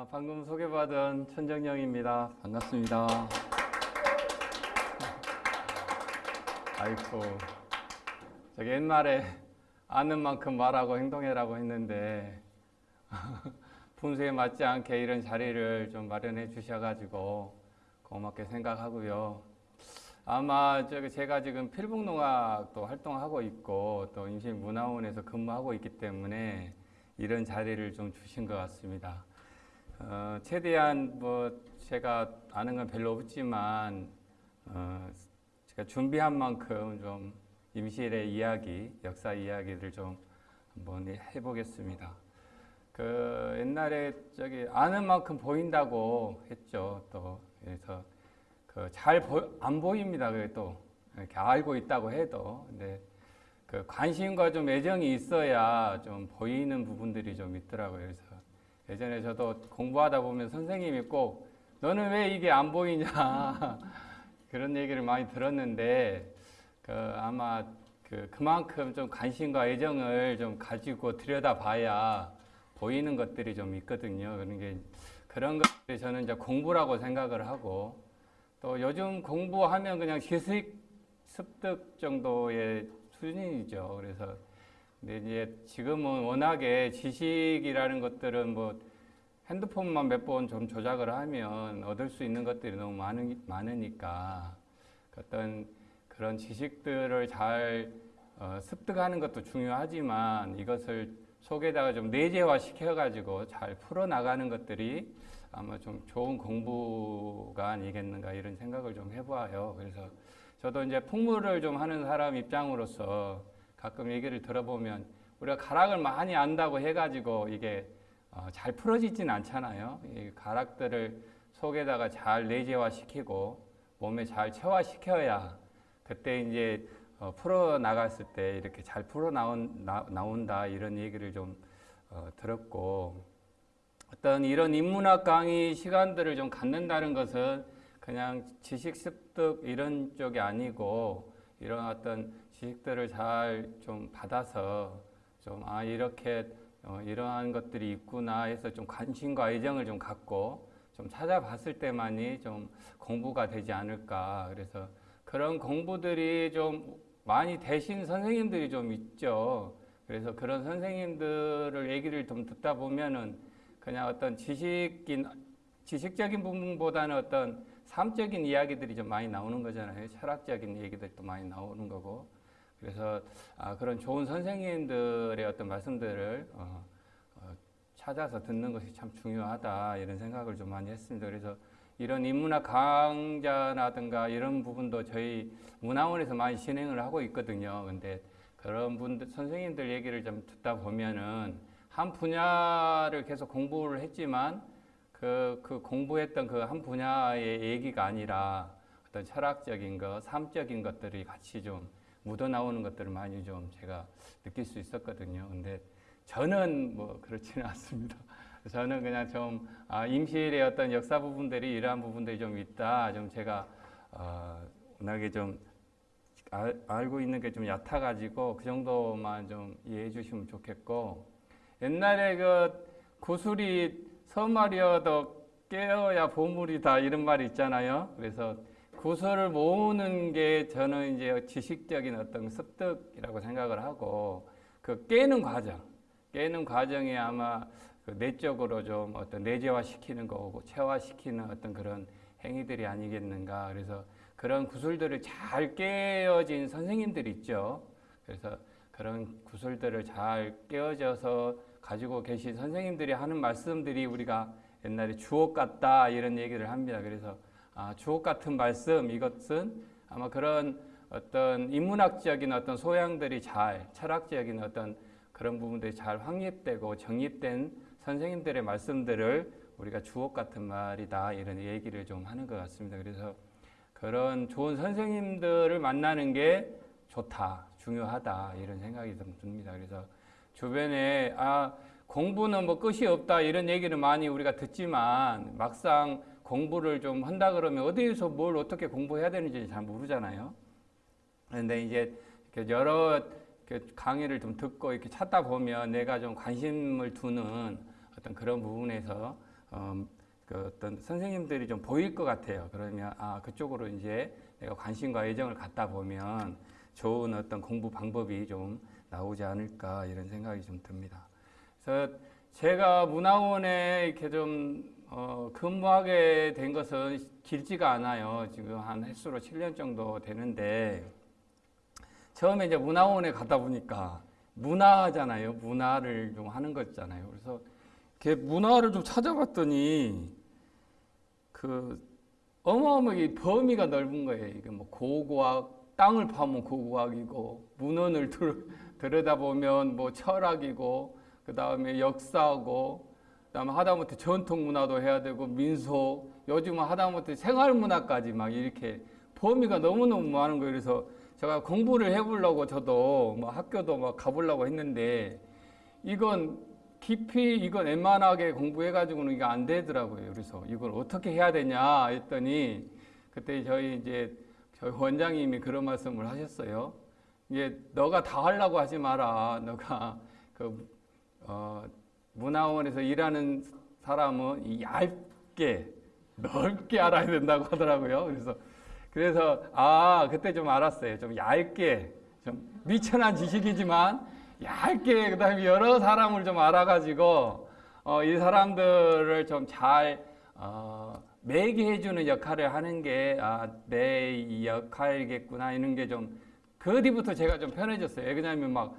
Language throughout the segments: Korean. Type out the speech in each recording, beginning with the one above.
아, 방금 소개받은 천정영입니다. 반갑습니다. 아이고, 저기 옛날에 아는 만큼 말하고 행동해라고 했는데 분수에 맞지 않게 이런 자리를 좀 마련해 주셔가지고 고맙게 생각하고요. 아마 저기 제가 지금 필북농악도 활동하고 있고 또 임시문화원에서 근무하고 있기 때문에 이런 자리를 좀 주신 것 같습니다. 어, 최대한 뭐 제가 아는 건 별로 없지만 어, 제가 준비한 만큼 좀 임실의 이야기, 역사 이야기를 좀 한번 해보겠습니다. 그 옛날에 저기 아는 만큼 보인다고 했죠. 또 그래서 그 잘 안 보입니다. 또 이렇게 알고 있다고 해도 근데 그 관심과 좀 애정이 있어야 좀 보이는 부분들이 좀 있더라고요. 그래서 예전에 저도 공부하다 보면 선생님이 꼭 너는 왜 이게 안 보이냐 그런 얘기를 많이 들었는데 그 아마 그 그만큼 좀 관심과 애정을 좀 가지고 들여다봐야 보이는 것들이 좀 있거든요. 그런 게 그런 것들이 저는 이제 공부라고 생각을 하고 또 요즘 공부하면 그냥 지식 습득 정도의 수준이죠. 그래서 근데 이제 지금은 워낙에 지식이라는 것들은 뭐 핸드폰만 몇 번 좀 조작을 하면 얻을 수 있는 것들이 너무 많으, 많으니까 어떤 그런 지식들을 잘 어, 습득하는 것도 중요하지만 이것을 속에다가 좀 내재화 시켜가지고 잘 풀어나가는 것들이 아마 좀 좋은 공부가 아니겠는가 이런 생각을 좀 해봐요. 그래서 저도 이제 풍물을 좀 하는 사람 입장으로서 가끔 얘기를 들어보면 우리가 가락을 많이 안다고 해가지고 이게 어, 잘 풀어지진 않잖아요. 이 가락들을 속에다가 잘 내재화 시키고 몸에 잘 체화시켜야 그때 이제 어, 풀어 나갔을 때 이렇게 잘 풀어 나온다 이런 얘기를 좀 어, 들었고 어떤 이런 인문학 강의 시간들을 좀 갖는다는 것은 그냥 지식 습득 이런 쪽이 아니고 이런 어떤 지식들을 잘 좀 받아서 좀 아 이렇게 어, 이러한 것들이 있구나 해서 좀 관심과 애정을 좀 갖고 좀 찾아봤을 때만이 좀 공부가 되지 않을까 그래서 그런 공부들이 좀 많이 되신 선생님들이 좀 있죠. 그래서 그런 선생님들을 얘기를 좀 듣다 보면은 그냥 어떤 지식인 지식적인 부분보다는 어떤 삶적인 이야기들이 좀 많이 나오는 거잖아요. 철학적인 얘기들도 많이 나오는 거고. 그래서 아, 그런 좋은 선생님들의 어떤 말씀들을 어, 어, 찾아서 듣는 것이 참 중요하다 이런 생각을 좀 많이 했습니다. 그래서 이런 인문학 강좌라든가 이런 부분도 저희 문화원에서 많이 진행을 하고 있거든요. 근데 그런 분들 선생님들 얘기를 좀 듣다 보면은 한 분야를 계속 공부를 했지만 그, 그 공부했던 그 한 분야의 얘기가 아니라 어떤 철학적인 것, 삶적인 것들이 같이 좀 묻어나오는 것들을 많이 좀 제가 느낄 수 있었거든요. 근데 저는 뭐 그렇지는 않습니다. 저는 그냥 좀 아, 임실의 어떤 역사 부분들이 이러한 부분들이 좀 있다. 좀 제가 어, 워낙에 좀 알, 알고 있는 게 좀 얕아가지고 그 정도만 좀 이해해 주시면 좋겠고 옛날에 그 구슬이 서말이어도 깨어야 보물이다 이런 말이 있잖아요. 그래서 구슬을 모으는 게 저는 이제 지식적인 어떤 습득이라고 생각을 하고 그 깨는 과정, 깨는 과정이 아마 그 내적으로 좀 어떤 내재화 시키는 거고 체화시키는 어떤 그런 행위들이 아니겠는가. 그래서 그런 구슬들을 잘 깨어진 선생님들이 있죠. 그래서 그런 구슬들을 잘 깨어져서 가지고 계신 선생님들이 하는 말씀들이 우리가 옛날에 주옥 같다 이런 얘기를 합니다. 그래서 아, 주옥 같은 말씀 이것은 아마 그런 어떤 인문학적인 어떤 소양들이 잘 철학적인 어떤 그런 부분들이 잘 확립되고 정립된 선생님들의 말씀들을 우리가 주옥 같은 말이다 이런 얘기를 좀 하는 것 같습니다. 그래서 그런 좋은 선생님들을 만나는 게 좋다, 중요하다 이런 생각이 좀 듭니다. 그래서 주변에 아 공부는 뭐 끝이 없다 이런 얘기를 많이 우리가 듣지만 막상 공부를 좀 한다 그러면 어디에서 뭘 어떻게 공부해야 되는지 잘 모르잖아요. 그런데 이제 여러 강의를 좀 듣고 이렇게 찾다 보면 내가 좀 관심을 두는 어떤 그런 부분에서 어, 그 어떤 선생님들이 좀 보일 것 같아요. 그러면 아 그쪽으로 이제 내가 관심과 애정을 갖다 보면 좋은 어떤 공부 방법이 좀 나오지 않을까 이런 생각이 좀 듭니다. 그래서 제가 문화원에 이렇게 좀 어, 근무하게 된 것은 길지가 않아요. 지금 한 횟수로 7년 정도 되는데 처음에 이제 문화원에 가다 보니까 문화잖아요. 문화를 좀 하는 거잖아요. 그래서 이렇게 문화를 좀 찾아봤더니 그 어마어마하게 범위가 넓은 거예요. 이게 뭐 고고학, 땅을 파면 고고학이고 문헌을 들, 들여다보면 뭐 철학이고 그 다음에 역사고 그다음에 하다못해 전통 문화도 해야 되고 민속 요즘은 하다못해 생활 문화까지 막 이렇게 범위가 너무너무 많은 거예요. 그래서 제가 공부를 해보려고 저도 뭐 학교도 막 가보려고 했는데 이건 깊이 이건 웬만하게 공부해가지고는 이게 안 되더라고요. 그래서 이걸 어떻게 해야 되냐 했더니 그때 저희 이제 저희 원장님이 그런 말씀을 하셨어요. 이게 너가 다 하려고 하지 마라. 너가 그 어, 문화원에서 일하는 사람은 이 얇게 넓게 알아야 된다고 하더라고요. 그래서 그래서 아 그때 좀 알았어요. 좀 얇게 좀 미천한 지식이지만 얇게 그다음에 여러 사람을 좀 알아가지고 어, 이 사람들을 좀잘 어, 매개해주는 역할을 하는 게 아, 내 역할이겠구나 이런 게 좀 그 뒤부터 제가 좀 편해졌어요. 왜냐하면 막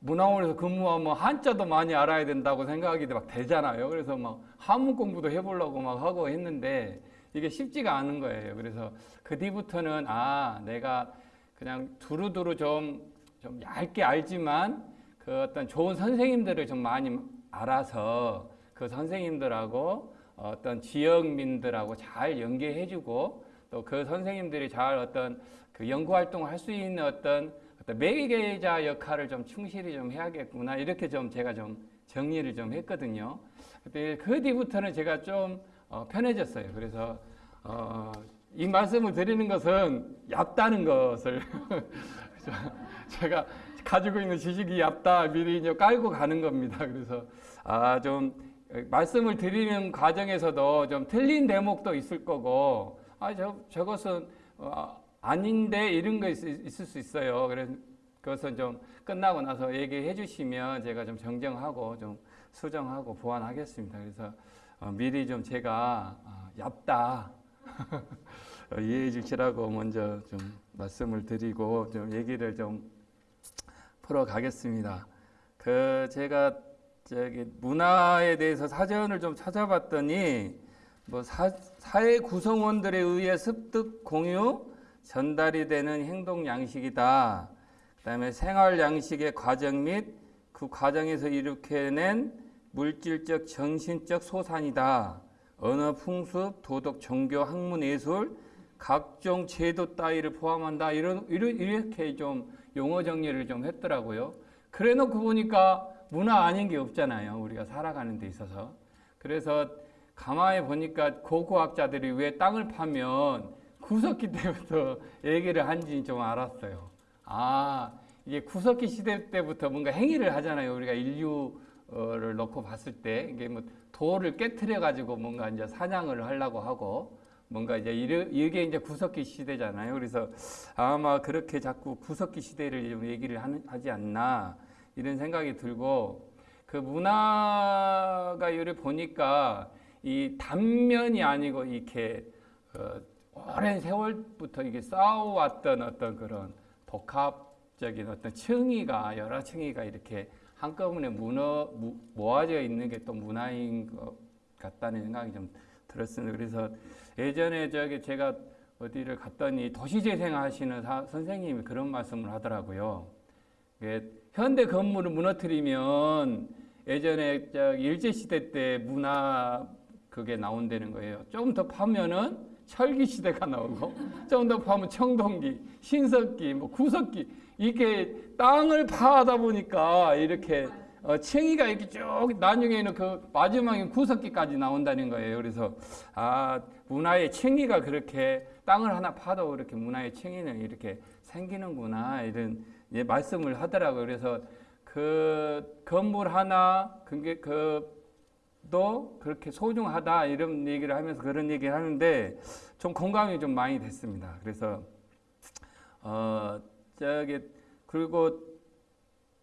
문화원에서 근무하면 한자도 많이 알아야 된다고 생각이 막 되잖아요. 그래서 막 한문 공부도 해보려고 막 하고 했는데 이게 쉽지가 않은 거예요. 그래서 그 뒤부터는 아 내가 그냥 두루두루 좀, 좀 얇게 알지만 그 어떤 좋은 선생님들을 좀 많이 알아서 그 선생님들하고 어떤 지역민들하고 잘 연계해주고 또 그 선생님들이 잘 어떤 그 연구 활동을 할 수 있는 어떤 매개자 역할을 좀 충실히 좀 해야겠구나 이렇게 좀 제가 좀 정리를 좀 했거든요. 그때 그 뒤부터는 제가 좀 어, 편해졌어요. 그래서 어, 이 말씀을 드리는 것은 얕다는 것을 제가 가지고 있는 지식이 얕다 미리 이제 깔고 가는 겁니다. 그래서 아 좀 말씀을 드리는 과정에서도 좀 틀린 대목도 있을 거고 아 저 저것은 어, 아닌데 이런 거 있, 있을 수 있어요. 그래서 좀 끝나고 나서 얘기해 주시면 제가 좀 정정하고 좀 수정하고 보완하겠습니다. 그래서 어, 미리 좀 제가 어, 얇다 이해해 주시라고 먼저 좀 말씀을 드리고 좀 얘기를 좀 풀어 가겠습니다. 그 제가 저기 문화에 대해서 사전을 좀 찾아봤더니 뭐 사, 사회 구성원들에 의해 습득 공유 전달이 되는 행동 양식이다. 그 다음에 생활 양식의 과정 및 그 과정에서 일으켜낸 물질적 정신적 소산이다. 언어 풍습, 도덕, 종교, 학문, 예술, 각종 제도 따위를 포함한다. 이런 이렇게 좀 용어 정리를 좀 했더라고요. 그래 놓고 보니까 문화 아닌 게 없잖아요. 우리가 살아가는 데 있어서. 그래서 가만히 보니까 고고학자들이 왜 땅을 파면 구석기 때부터 얘기를 한지 좀 알았어요. 아, 이게 구석기 시대 때부터 뭔가 행위를 하잖아요. 우리가 인류를 놓고 봤을 때 이게 뭐 돌을 깨트려 가지고 뭔가 이제 사냥을 하려고 하고 뭔가 이제 이게 이제 구석기 시대잖아요. 그래서 아마 그렇게 자꾸 구석기 시대를 좀 얘기를 하지 않나 이런 생각이 들고 그 문화가 요리 보니까 이 단면이 아니고 이렇게 어, 오랜 세월부터 이게 쌓아왔던 어떤 그런 복합적인 어떤 층위가 여러 층위가 이렇게 한꺼번에 문어 모아져 있는 게 또 문화인 것 같다는 생각이 좀 들었습니다. 그래서 예전에 저기 제가 어디를 갔더니 도시재생 하시는 선생님이 그런 말씀을 하더라고요. 현대 건물을 무너뜨리면 예전에 일제 시대 때 문화 그게 나온다는 거예요. 조금 더 파면은 철기 시대가 나오고 좀 더 파면 청동기, 신석기, 뭐 구석기 이게 땅을 파다 보니까 이렇게 어, 층위가 이렇게 쭉 나중에는 그 마지막에 구석기까지 나온다는 거예요. 그래서 아 문화의 층위가 그렇게 땅을 하나 파도 이렇게 문화의 층위는 이렇게 생기는구나 이런 예, 말씀을 하더라고요. 그래서 그 건물 하나 그게 그 도 그렇게 소중하다 이런 얘기를 하면서 그런 얘기를 하는데 좀 공감이 좀 많이 됐습니다. 그래서 어 저기 그리고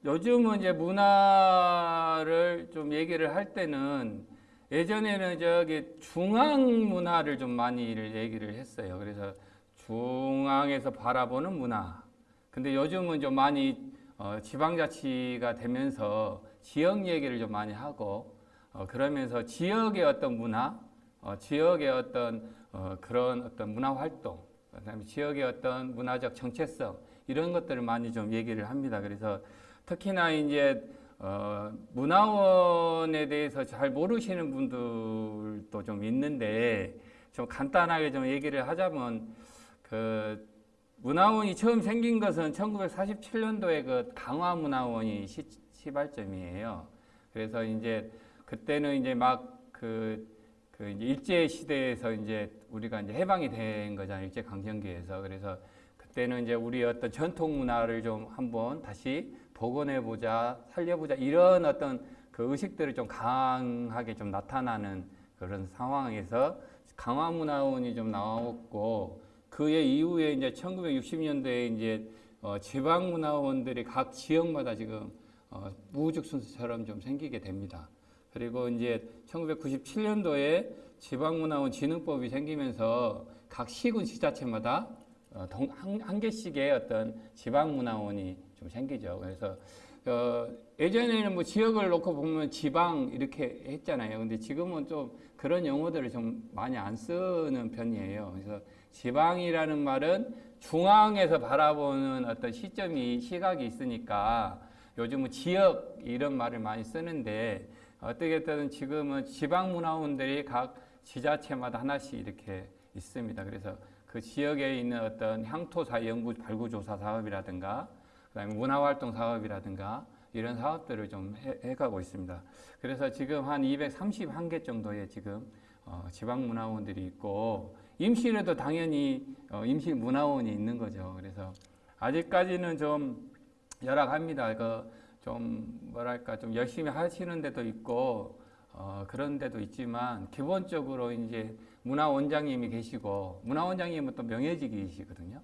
요즘은 이제 문화를 좀 얘기를 할 때는 예전에는 저기 중앙 문화를 좀 많이 얘기를 했어요. 그래서 중앙에서 바라보는 문화. 근데 요즘은 좀 많이 어, 지방자치가 되면서 지역 얘기를 좀 많이 하고 어, 그러면서 지역의 어떤 문화, 어, 지역의 어떤 어, 그런 어떤 문화 활동, 그다음에 지역의 어떤 문화적 정체성 이런 것들을 많이 좀 얘기를 합니다. 그래서 특히나 이제 어, 문화원에 대해서 잘 모르시는 분들도 좀 있는데 좀 간단하게 좀 얘기를 하자면 그 문화원이 처음 생긴 것은 1947년도에 그 강화문화원이 시, 시발점이에요. 그래서 이제 그때는 이제 막그 그 이제 일제 시대에서 이제 우리가 이제 해방이 된 거잖아요. 일제 강점기에서. 그래서 그때는 이제 우리 어떤 전통 문화를 좀 한번 다시 복원해 보자, 살려 보자 이런 어떤 그 의식들을 좀 강하게 좀 나타나는 그런 상황에서 강화 문화원이 좀 나왔고 그의 이후에 이제 1960년대에 이제 어 지방 문화원들이 각 지역마다 지금 어 순서처럼 좀 생기게 됩니다. 그리고 이제 1997년도에 지방문화원 진흥법이 생기면서 각 시군 지자체마다 어, 한 개씩의 어떤 지방문화원이 좀 생기죠. 그래서 어, 예전에는 뭐 지역을 놓고 보면 지방 이렇게 했잖아요. 근데 지금은 좀 그런 용어들을 좀 많이 안 쓰는 편이에요. 그래서 지방이라는 말은 중앙에서 바라보는 어떤 시점이 시각이 있으니까 요즘은 지역 이런 말을 많이 쓰는데 어떻게든 지금은 지방문화원들이 각 지자체마다 하나씩 이렇게 있습니다. 그래서 그 지역에 있는 어떤 향토사 연구 발굴 조사 사업이라든가 그다음에 문화활동 사업이라든가 이런 사업들을 좀 해, 가고 있습니다. 그래서 지금 한 231개 정도의 지금 어, 지방문화원들이 있고 임실에도 당연히 어, 임실문화원이 있는 거죠. 그래서 아직까지는 좀 열악합니다. 그 좀 뭐랄까 좀 열심히 하시는 데도 있고 어, 그런 데도 있지만 기본적으로 이제 문화 원장님이 계시고 문화 원장님은 또 명예직이시거든요.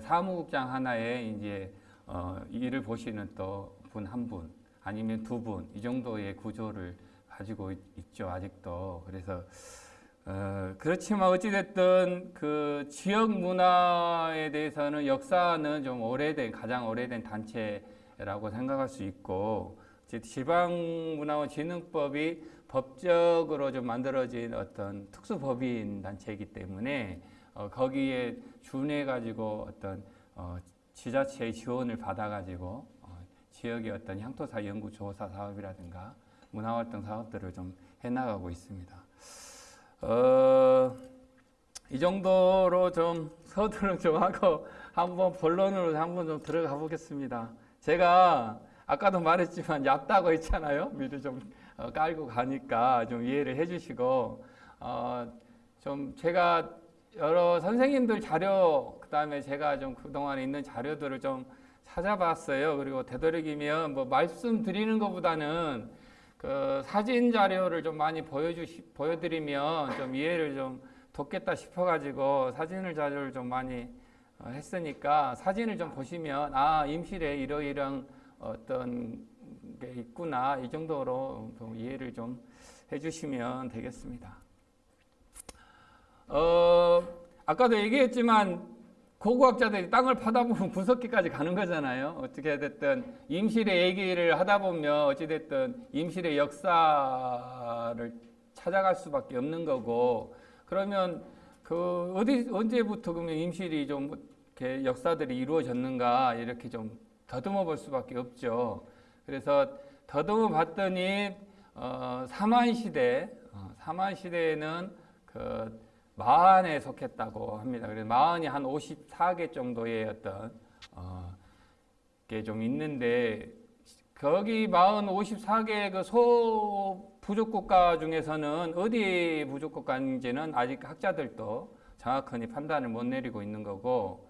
사무국장 하나에 이제 어, 일을 보시는 또 분 한 분 아니면 두 분 이 정도의 구조를 가지고 있, 죠 아직도 그래서 어, 그렇지만 어찌됐든 그 지역 문화에 대해서는 역사는 좀 오래된 가장 오래된 단체 라고 생각할 수 있고 지방문화원 진흥법이 법적으로 좀 만들어진 어떤 특수법인 단체이기 때문에 어, 거기에 준해 가지고 어떤 어, 지자체의 지원을 받아 가지고 어, 지역의 어떤 향토사 연구 조사 사업이라든가 문화활동 사업들을 좀 해나가고 있습니다. 어, 이 정도로 좀 서두를 좀 하고 한번 본론으로 한번 좀 들어가 보겠습니다. 제가 아까도 말했지만 얕다고 했잖아요. 미리 좀 어, 깔고 가니까 좀 이해를 해주시고 어, 좀 제가 여러 선생님들 자료 그다음에 제가 좀 그동안 있는 자료들을 좀 찾아봤어요. 그리고 되도록이면 뭐 말씀드리는 것보다는 그 사진 자료를 좀 많이 보여주시 보여드리면 좀 이해를 좀 돕겠다 싶어가지고 사진을 자료를 좀 많이 어, 했으니까 사진을 좀 보시면 아 임실에 이러이러한 어떤 게 있구나 이 정도로 이해를 좀 해주시면 되겠습니다. 어, 아까도 얘기했지만 고고학자들이 땅을 파다 보면 분석기까지 가는 거잖아요. 어떻게 됐든 임실의 얘기를 하다 보면 어찌됐든 임실의 역사를 찾아갈 수밖에 없는 거고 그러면 그 어디 언제부터 그러면 임실이 좀 이렇게 역사들이 이루어졌는가 이렇게 좀 더듬어 볼 수밖에 없죠. 그래서 더듬어 봤더니 어, 사만 시대, 어, 사만 시대에는 그 마흔에 속했다고 합니다. 그래서 마흔이 한 54개 정도의 어떤 어, 게 좀 있는데 거기 마흔 54개 그 소 부족 국가 중에서는 어디 부족 국가인지는 아직 학자들도 정확하게 판단을 못 내리고 있는 거고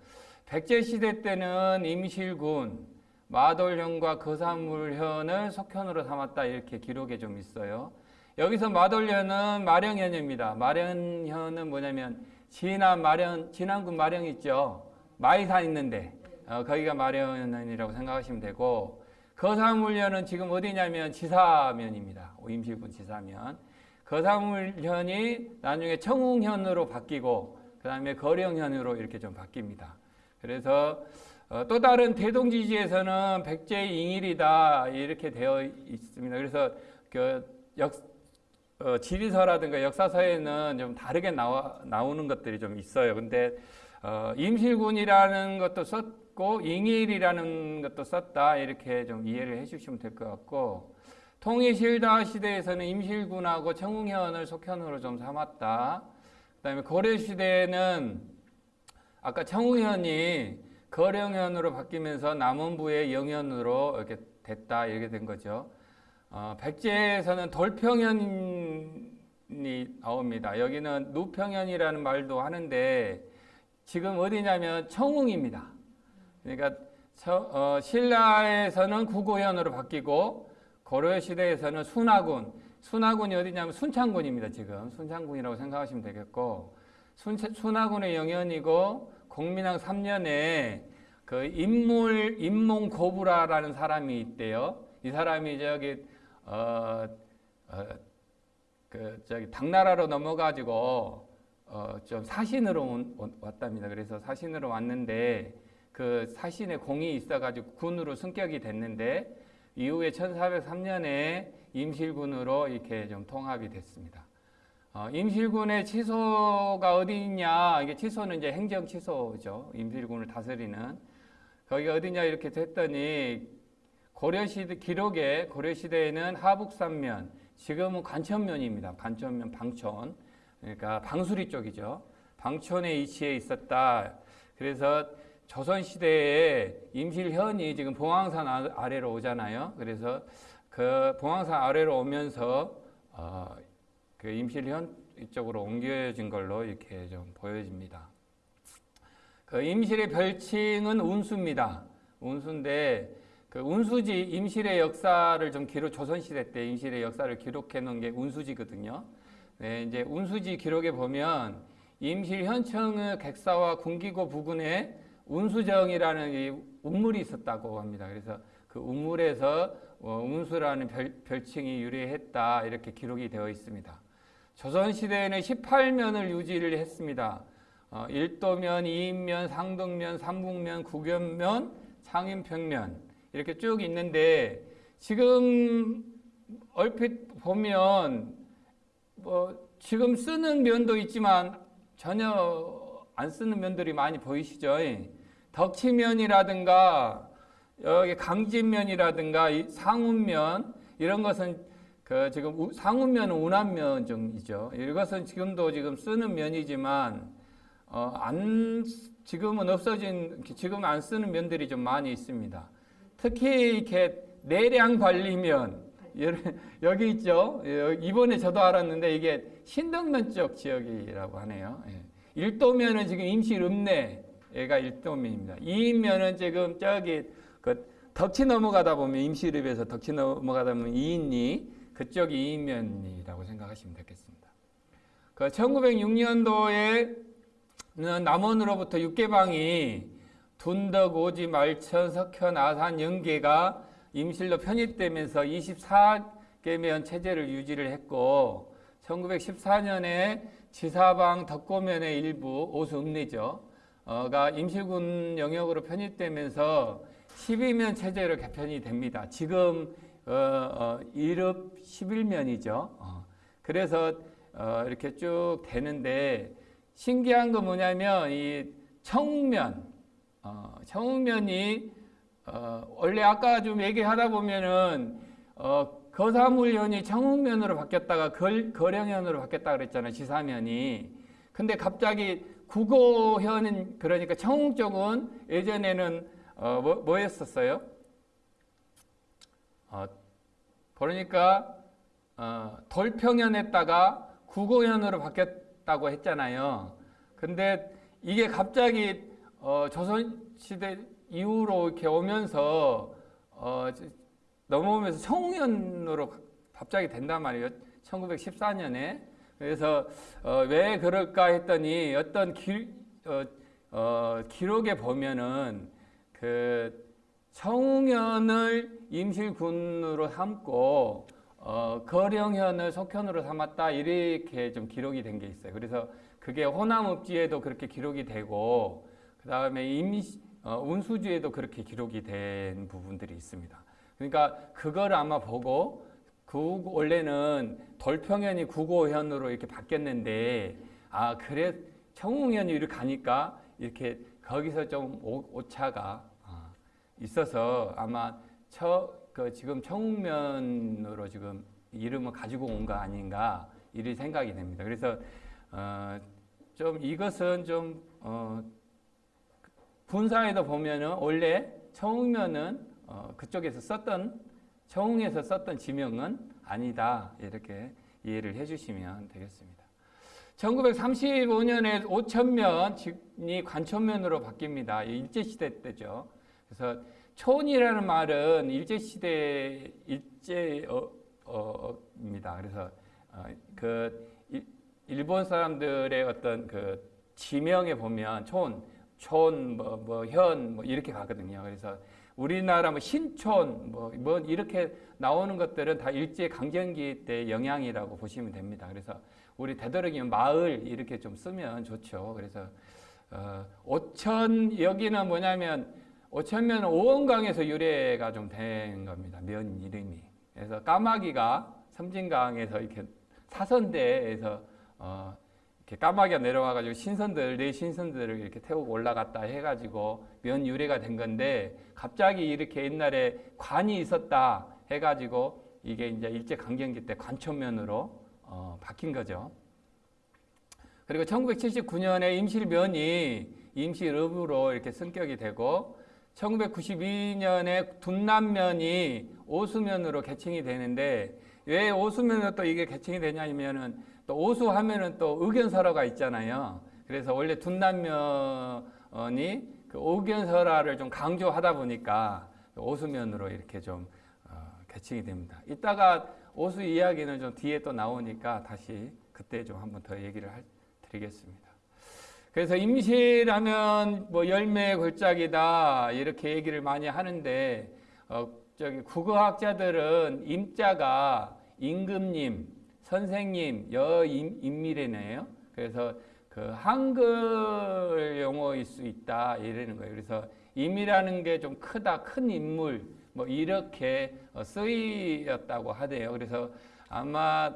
백제 시대 때는 임실군, 마돌현과 거산물현을 속현으로 삼았다 이렇게 기록에 좀 있어요. 여기서 마돌려는 마령현입니다. 마령현은 뭐냐면 진안 마령 진안군 마령 있죠. 마이산 있는데 어, 거기가 마령현이라고 생각하시면 되고 거사물련은 지금 어디냐면 지사면입니다. 임실군 지사면. 거사물현이 나중에 청웅현으로 바뀌고 그 다음에 거령현으로 이렇게 좀 바뀝니다. 그래서 어, 또 다른 대동지지에서는 백제잉일이다 이렇게 되어 있습니다. 그래서 그 역, 어, 지리서라든가 역사서에는 좀 다르게 나와, 나오는 것들이 좀 있어요. 근데 어, 임실군이라는 것도 썼고 잉일이라는 것도 썼다 이렇게 좀 이해를 해주시면 될 것 같고 통일실다 시대에서는 임실군하고 청웅현을 속현으로 좀 삼았다. 그 다음에 고려 시대에는 아까 청웅현이 거령현으로 바뀌면서 남원부의 영현으로 이렇게 됐다 이렇게 된 거죠. 어, 백제에서는 돌평현이 나옵니다. 여기는 누평현이라는 말도 하는데 지금 어디냐면 청웅입니다. 그러니까 저, 어, 신라에서는 구고현으로 바뀌고 고려 시대에서는 순하군, 순하군이 어디냐면 순창군입니다. 지금 순창군이라고 생각하시면 되겠고 순, 순하군의 영현이고 공민왕 3년에 그 인물 인몽 고부라라는 사람이 있대요. 이 사람이 저기 어, 어, 그 저기 당나라로 넘어가지고 어, 좀 사신으로 온, 온- 왔답니다. 그래서 사신으로 왔는데 그 사신의 공이 있어가지고 군으로 승격이 됐는데 이후에 1403년에 임실군으로 이렇게 좀 통합이 됐습니다. 어, 임실군의 치소가 어디 있냐? 이게 치소는 이제 행정 치소죠. 임실군을 다스리는 거기가 어디냐 이렇게 됐더니 고려시대 기록에 고려시대에는 하북산면, 지금은 관천면입니다. 관천면 방촌, 그러니까 방수리 쪽이죠. 방촌에 위치해 있었다. 그래서 조선 시대에 임실현이 지금 봉황산 아- 아래로 오잖아요. 그래서 그 봉황산 아래로 오면서 어, 그 임실현 이쪽으로 옮겨진 걸로 이렇게 좀 보여집니다. 그 임실의 별칭은 운수입니다. 운수인데 그 운수지 임실의 역사를 좀 기록 조선 시대 때 임실의 역사를 기록해 놓은 게 운수지거든요. 네, 이제 운수지 기록에 보면 임실 현청의 객사와 군기고 부근에 운수정이라는 이 운물이 있었다고 합니다. 그래서 그 운물에서 어, 운수라는 별, 별칭이 유래했다 이렇게 기록이 되어 있습니다. 조선 시대에는 18면을 유지를 했습니다. 어, 1도면, 2인면, 상동면, 삼북면, 구견면, 상인평면 이렇게 쭉 있는데 지금 얼핏 보면 뭐 지금 쓰는 면도 있지만 전혀 안 쓰는 면들이 많이 보이시죠? 덕치면이라든가 여기 강진면이라든가 이 상운면 이런 것은 그 지금 우- 상운면은 운암면종이죠. 이것은 지금도 지금 쓰는 면이지만 어, 안 지금은 없어진 지금 안 쓰는 면들이 좀 많이 있습니다. 특히 이렇게 내량 관리면 여기- 있죠. 여- 이번에 저도 알았는데 이게 신덕면 쪽 지역이라고 하네요. 예. 일도면은 지금 임실 읍내가 일도면입니다. 이인면은 지금 저기 그 덕치 넘어가다 보면 임실읍에서 덕치 넘어가다 보면 이인리 그쪽이 이인면이라고 생각하시면 되겠습니다. 그 1906년도에는 남원으로부터 육계방이 둔덕, 오지, 말천, 석현, 아산, 영계가 임실로 편입되면서 24계면 체제를 유지를 했고 1914년에 지사방 덕고면의 일부 오수 읍내죠. 어가 임실군 영역으로 편입되면서 12면 체제로 개편이 됩니다. 지금 어, 어, 1읍 11면이죠. 어, 그래서 어, 이렇게 쭉 되는데 신기한 건 뭐냐면 이 청면, 어, 청면이 어, 원래 아까 좀 얘기하다 보면은 어, 거사물현이 청운면으로 바뀌었다가 걸, 거령현으로 바뀌었다 그랬잖아요. 지사면이. 근데 갑자기 국어현은 그러니까 청운 쪽은 예전에는 어, 뭐, 뭐였었어요? 어, 그러니까 어, 돌평현했다가 국어현으로 바뀌었다고 했잖아요. 근데 이게 갑자기 어, 조선시대 이후로 이렇게 오면서 어, 넘어오면서 청운현으로 갑자기 된단 말이에요. 1914년에 그래서 어, 왜 그럴까 했더니 어떤 기, 어, 어, 기록에 보면은 그 청웅현을 임실군으로 삼고 어, 거령현을 속현으로 삼았다 이렇게 좀 기록이 된 게 있어요. 그래서 그게 호남읍지에도 그렇게 기록이 되고 그 다음에 임 어, 운수지에도 그렇게 기록이 된 부분들이 있습니다. 그러니까 그걸 아마 보고 그 원래는 돌평현이 구고현으로 이렇게 바뀌었는데 아 그래 청웅현이 이렇게 가니까 이렇게 거기서 좀 오, 오차가 아, 있어서 아마 처, 그 지금 청웅면으로 지금 이름을 가지고 온 거 아닌가 이런 생각이 됩니다. 그래서 어, 좀 이것은 좀 어, 분사에도 보면은 원래 청웅면은 어, 그쪽에서 썼던 청웅에서 썼던 지명은 아니다 이렇게 이해를 해주시면 되겠습니다. 1935년에 5천면이 관천면으로 바뀝니다. 일제시대 때죠. 그래서 촌이라는 말은 일제시대 일제입니다. 그래서 어, 그 일본 사람들의 어떤 그 지명에 보면 촌, 촌, 뭐, 뭐, 현, 뭐, 이렇게 가거든요. 그래서 우리나라 뭐 신촌, 뭐, 뭐, 이렇게 나오는 것들은 다 일제 강점기 때 영향이라고 보시면 됩니다. 그래서 우리 되도록이면 마을 이렇게 좀 쓰면 좋죠. 그래서, 어, 오천, 여기는 뭐냐면, 오천면은 오원강에서 유래가 좀 된 겁니다. 면 이름이. 그래서 까마귀가 섬진강에서 이렇게 사선대에서 어, 이렇게 까마귀가 내려와가지고 신선들, 네 신선들을 이렇게 태우고 올라갔다 해가지고 면 유래가 된 건데 갑자기 이렇게 옛날에 관이 있었다 해가지고 이게 이제 일제 강점기 때 관천면으로 어, 바뀐 거죠. 그리고 1979년에 임실면이 임실읍으로 이렇게 승격이 되고 1992년에 둔남면이 오수면으로 개칭이 되는데 왜 오수면으로 또 이게 개칭이 되냐면은 또 오수하면은 또 의견설화가 있잖아요. 그래서 원래 둔남면이 그 의견설화를 좀 강조하다 보니까 오수면으로 이렇게 좀 어, 개칭이 됩니다. 이따가 오수 이야기는 좀 뒤에 또 나오니까 다시 그때 좀 한번 더 얘기를 할, 드리겠습니다. 그래서 임실하면 뭐 열매 골짜기다 이렇게 얘기를 많이 하는데 어, 저기 국어학자들은 임자가 임금님, 선생님, 여임밀이네요. 그래서 그 한글 용어일 수 있다 이러는 거예요. 그래서 임이라는 게 좀 크다, 큰 인물 뭐 이렇게 어, 쓰였다고 하대요. 그래서 아마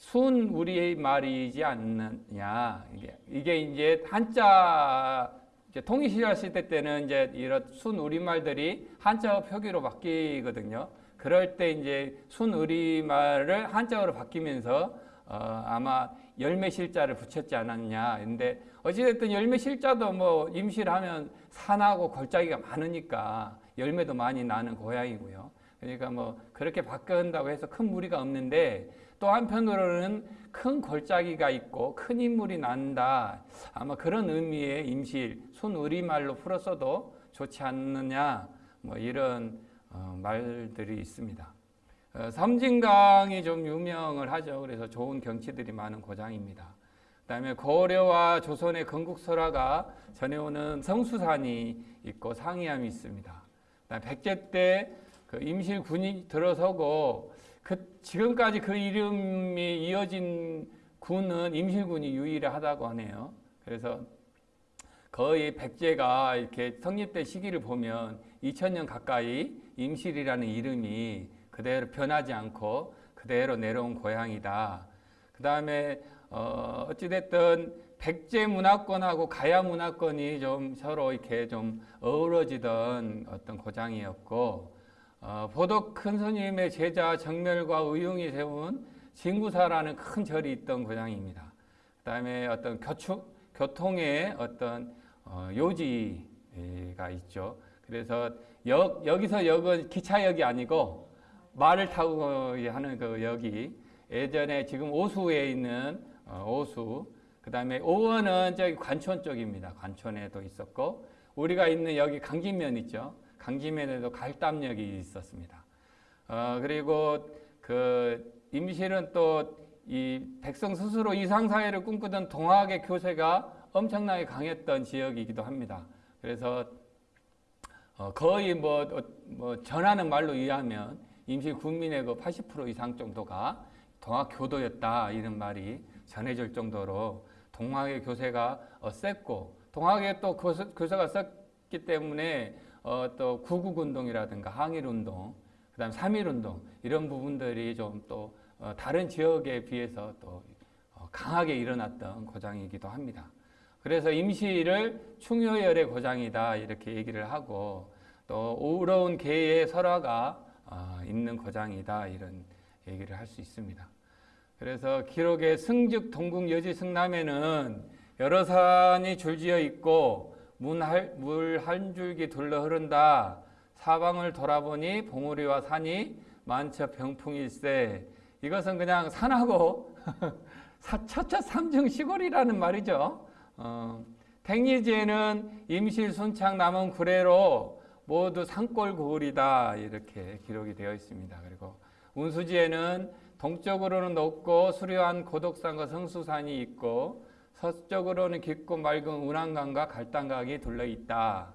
순 우리 말이지 않느냐. 이게, 이게 이제 한자 이제 통일시절 시대 때는 이제 이런 순 우리말들이 한자어 표기로 바뀌거든요. 그럴 때 이제 순 우리말을 한자어로 바뀌면서 어, 아마 열매실자를 붙였지 않았냐. 근데 어찌됐든 열매실자도 뭐 임실하면 산하고 골짜기가 많으니까 열매도 많이 나는 고향이고요. 그러니까 뭐 그렇게 바꾼다고 해서 큰 무리가 없는데 또 한편으로는 큰 골짜기가 있고 큰 인물이 난다. 아마 그런 의미의 임실, 순우리말로 풀었어도 좋지 않느냐. 뭐 이런 어, 말들이 있습니다. 어, 섬진강이 좀 유명을 하죠. 그래서 좋은 경치들이 많은 고장입니다. 그 다음에 고려와 조선의 건국설화가 전해오는 성수산이 있고 상이암이 있습니다. 백제 때 그 임실 군이 들어서고 그 지금까지 그 이름이 이어진 군은 임실군이 유일하다고 하네요. 그래서 거의 백제가 이렇게 성립된 시기를 보면 2000년 가까이 임실이라는 이름이 그대로 변하지 않고 그대로 내려온 고향이다. 그 다음에 어 어찌됐든 백제 문화권하고 가야 문화권이 좀 서로 이렇게 좀 어우러지던 어떤 고장이었고 어, 보덕 큰 스님의 제자 정멸과 의용이 세운 진구사라는 큰 절이 있던 고장입니다. 그 다음에 어떤 교추, 교통의 어떤 어, 요지가 있죠. 그래서 역, 여기서 역은 기차역이 아니고 말을 타고 하는 그 역이 예전에 지금 오수에 있는 어, 오수, 그 다음에 오원은 저기 관촌 쪽입니다. 관촌에도 있었고, 우리가 있는 여기 강진면 있죠. 강지면에도 갈담역이 있었습니다. 어, 그리고 그 임실은 또 이 백성 스스로 이상 사회를 꿈꾸던 동학의 교세가 엄청나게 강했던 지역이기도 합니다. 그래서 어, 거의 뭐, 어, 뭐 전하는 말로 의하면 임시 국민의 그 80% 이상 정도가 동학 교도였다 이런 말이 전해질 정도로 동학의 교세가 어, 셌고 동학의 또 교세, 교세가 셌기 때문에 어, 또 구국운동이라든가 항일운동, 그 다음 삼일운동 이런 부분들이 좀또 어, 다른 지역에 비해서 또 어, 강하게 일어났던 고장이기도 합니다. 그래서 임시를 충효열의 고장이다 이렇게 얘기를 하고 또 우러운 개의 설화가 어, 있는 고장이다 이런 얘기를 할 수 있습니다. 그래서 기록의 승즉 동궁 여지 승남에는 여러 산이 줄지어 있고 물 한 줄기 둘러 흐른다. 사방을 돌아보니 봉우리와 산이 만처 병풍일세. 이것은 그냥 산하고 처처 삼중 시골이라는 말이죠. 어, 택리지에는 임실 순창 남은 구례로 모두 산골 고을이다 이렇게 기록이 되어 있습니다. 그리고 운수지에는 동쪽으로는 높고 수려한 고독산과 성수산이 있고 서쪽으로는 깊고 맑은 운항강과 갈당강이 둘러 있다.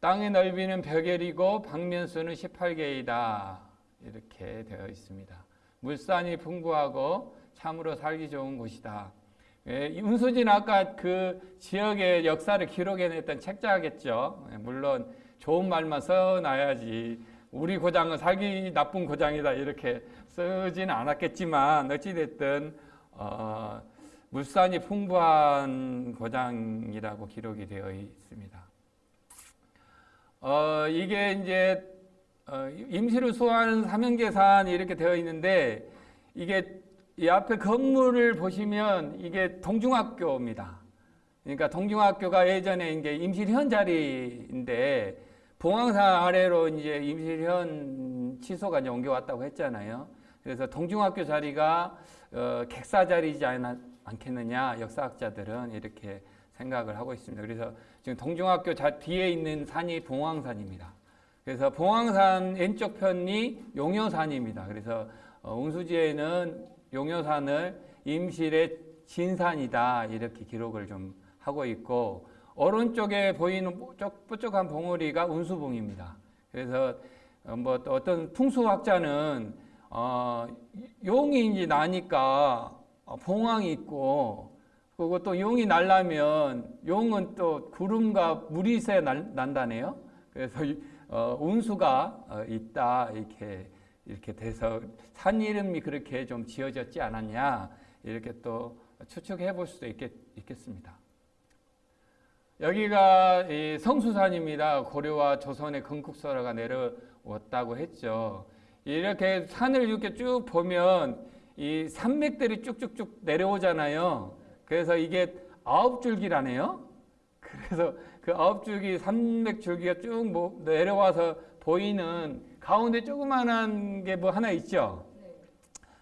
땅의 넓이는 벽열이고 방면수는 18개이다. 이렇게 되어 있습니다. 물산이 풍부하고 참으로 살기 좋은 곳이다. 예, 운수진 아까 그 지역의 역사를 기록해냈던 책자겠죠. 예, 물론 좋은 말만 써놔야지 우리 고장은 살기 나쁜 고장이다 이렇게 쓰지는 않았겠지만 어찌됐든 어, 물산이 풍부한 고장이라고 기록이 되어 있습니다. 어, 이게 이제 어, 임시를 수호하는 사명계산이 이렇게 되어 있는데 이게 이 앞에 건물을 보시면 이게 동중학교입니다. 그러니까 동중학교가 예전에 이제 임실현 자리인데 봉황산 아래로 이제 임실현 취소가 이제 옮겨왔다고 했잖아요. 그래서 동중학교 자리가 어, 객사 자리지 않, 않겠느냐 역사학자들은 이렇게 생각을 하고 있습니다. 그래서 지금 동중학교 자, 뒤에 있는 산이 봉황산입니다. 그래서 봉황산 왼쪽 편이 용여산입니다. 그래서 어, 운수지에는 용여산을 임실의 진산이다 이렇게 기록을 좀 하고 있고 오른쪽에 보이는 뾰족한 봉우리가 운수봉입니다. 그래서 어, 뭐 어떤 풍수학자는 어, 용이 이제 나니까 봉황이 있고 그리고 또 용이 날라면 용은 또 구름과 물이 있어야 날, 난다네요. 그래서 어, 운수가 어, 있다 이렇게 이렇게 돼서 산 이름이 그렇게 좀 지어졌지 않았냐 이렇게 또 추측해 볼 수도 있겠, 있겠습니다. 여기가 성수산입니다. 고려와 조선의 건국설화가 내려왔다고 했죠. 이렇게 산을 이렇게 쭉 보면 이 산맥들이 쭉쭉쭉 내려오잖아요. 그래서 이게 아홉 줄기라네요. 그래서 그 아홉 줄기 산맥 줄기가 쭉 뭐 내려와서 보이는 가운데 조그만한 게 뭐 하나 있죠.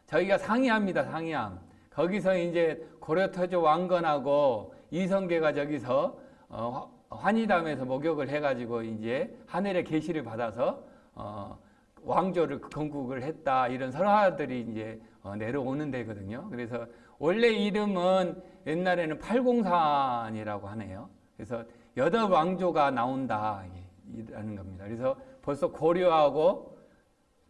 저희가 상이암입니다. 상이암. 거기서 이제 고려터조 왕건하고 이성계가 저기서 어, 환희담에서 목욕을 해가지고 이제 하늘의 계시를 받아서 어, 왕조를 건국을 했다 이런 설화들이 이제 어, 내려오는 데거든요. 그래서 원래 이름은 옛날에는 팔공산이라고 하네요. 그래서 여덟 왕조가 나온다 이라는 겁니다. 그래서 벌써 고려하고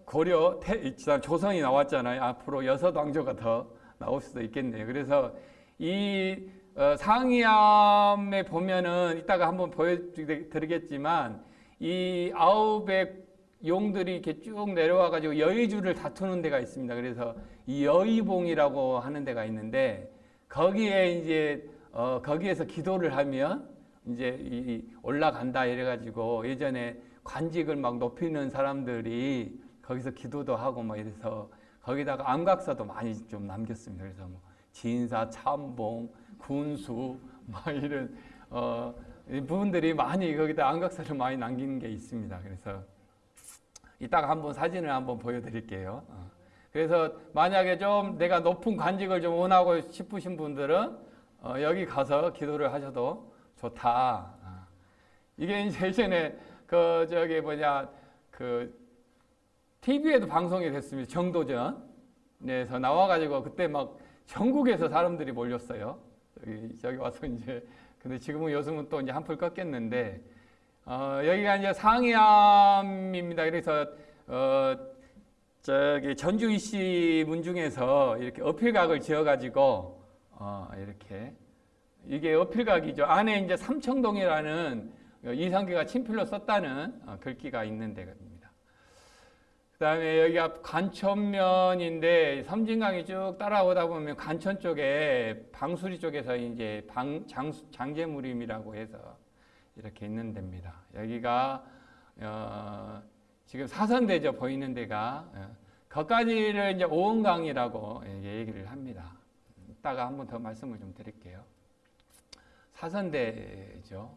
고려 태, 조선이 나왔잖아요. 앞으로 여섯 왕조가 더 나올 수도 있겠네요. 그래서 이 어, 상이암에 보면은 이따가 한번 보여드리겠지만 이 아홉의 용들이 이렇게 쭉 내려와 가지고 여의주를 다투는 데가 있습니다. 그래서 이 여의봉이라고 하는 데가 있는데 거기에 이제 어, 거기에서 기도를 하면 이제 이 올라간다 이래 가지고 예전에 관직을 막 높이는 사람들이 거기서 기도도 하고 뭐 이래서 거기다가 암각사도 많이 좀 남겼습니다. 그래서 뭐 진사, 참봉, 군수 막 이런 어, 부분들이 많이 거기다 안각사를 많이 남긴 게 있습니다. 그래서 이따가 한번 사진을 한번 보여드릴게요. 어. 그래서 만약에 좀 내가 높은 관직을 좀 원하고 싶으신 분들은 어, 여기 가서 기도를 하셔도 좋다. 어. 이게 이제 예전에 그 저기 뭐냐 그 TV에도 방송이 됐습니다. 정도전. 에서 나와가지고 그때 막 전국에서 사람들이 몰렸어요. 여기 저기 와서 이제 근데 지금은 요즘은 또 이제 한풀 꺾였는데 어, 여기가 이제 상이암입니다. 그래서 어, 저기 전주 이씨 문중에서 이렇게 어필각을 지어가지고 어, 이렇게 이게 어필각이죠. 안에 이제 삼청동이라는 이성계가 친필로 썼다는 어, 글귀가 있는 데입니다. 그 다음에 여기가 관천면인데 섬진강이 쭉 따라오다 보면 관천 쪽에 방수리 쪽에서 이제 방, 장, 장제무림이라고 해서 이렇게 있는 데입니다. 여기가 어, 지금 사선대죠 보이는 데가 어, 거기까지를 이제 오은강이라고 얘기를 합니다. 이따가 한번 더 말씀을 좀 드릴게요. 사선대죠.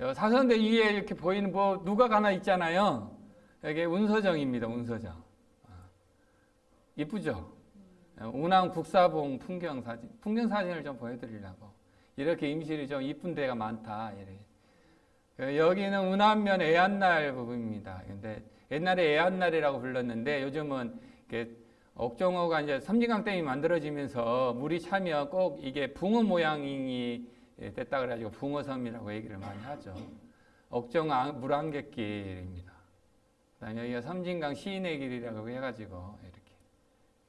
어, 사선대 위에 이렇게 보이는 뭐 누가 가나 있잖아요. 여기 운서정입니다. 운서정. 어, 이쁘죠? 어, 운항 국사봉 풍경 사진. 풍경 사진을 좀 보여드리려고. 이렇게 임실이 좀 이쁜 데가 많다. 어, 여기는 운암면 애안날 부분입니다. 근데 옛날에 애안날이라고 불렀는데 요즘은 옥정호가 이제 섬진강 댐이 만들어지면서 물이 차면 꼭 이게 붕어 모양이 됐다 그래가지고 붕어섬이라고 얘기를 많이 하죠. 옥정 물안갯길입니다. 그다음에 여기가 섬진강 시인의 길이라고 해가지고 이렇게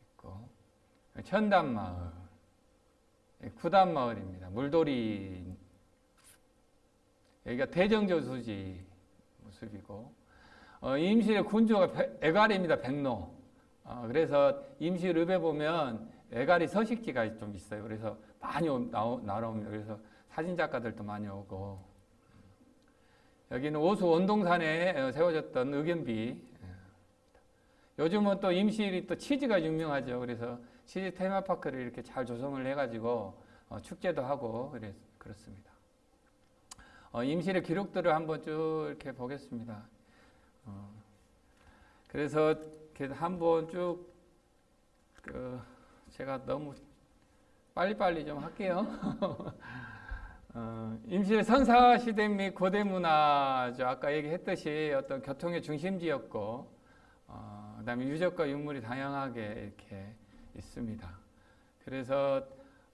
있고 천단마을, 구단마을입니다. 물돌이 여기가 대정저수지 모습이고 어, 임실의 군주가 애갈입니다. 백로. 어, 그래서 임실 읍에 보면 애갈이 서식지가 좀 있어요. 그래서 많이 나오, 나옵니다. 그래서 사진 작가들도 많이 오고 여기는 오수 원동산에 어, 세워졌던 의견비. 예. 요즘은 또 임실이 또 치즈가 유명하죠. 그래서 치즈 테마파크를 이렇게 잘 조성을 해가지고 어, 축제도 하고 그렇습니다. 어, 임실의 기록들을 한번 쭉 이렇게 보겠습니다. 어, 그래서 한번 쭉 그, 제가 너무 빨리빨리 좀 할게요. 어, 임실 선사 시대 및 고대 문화죠. 아까 얘기했듯이 어떤 교통의 중심지였고, 어, 그다음에 유적과 유물이 다양하게 이렇게 있습니다. 그래서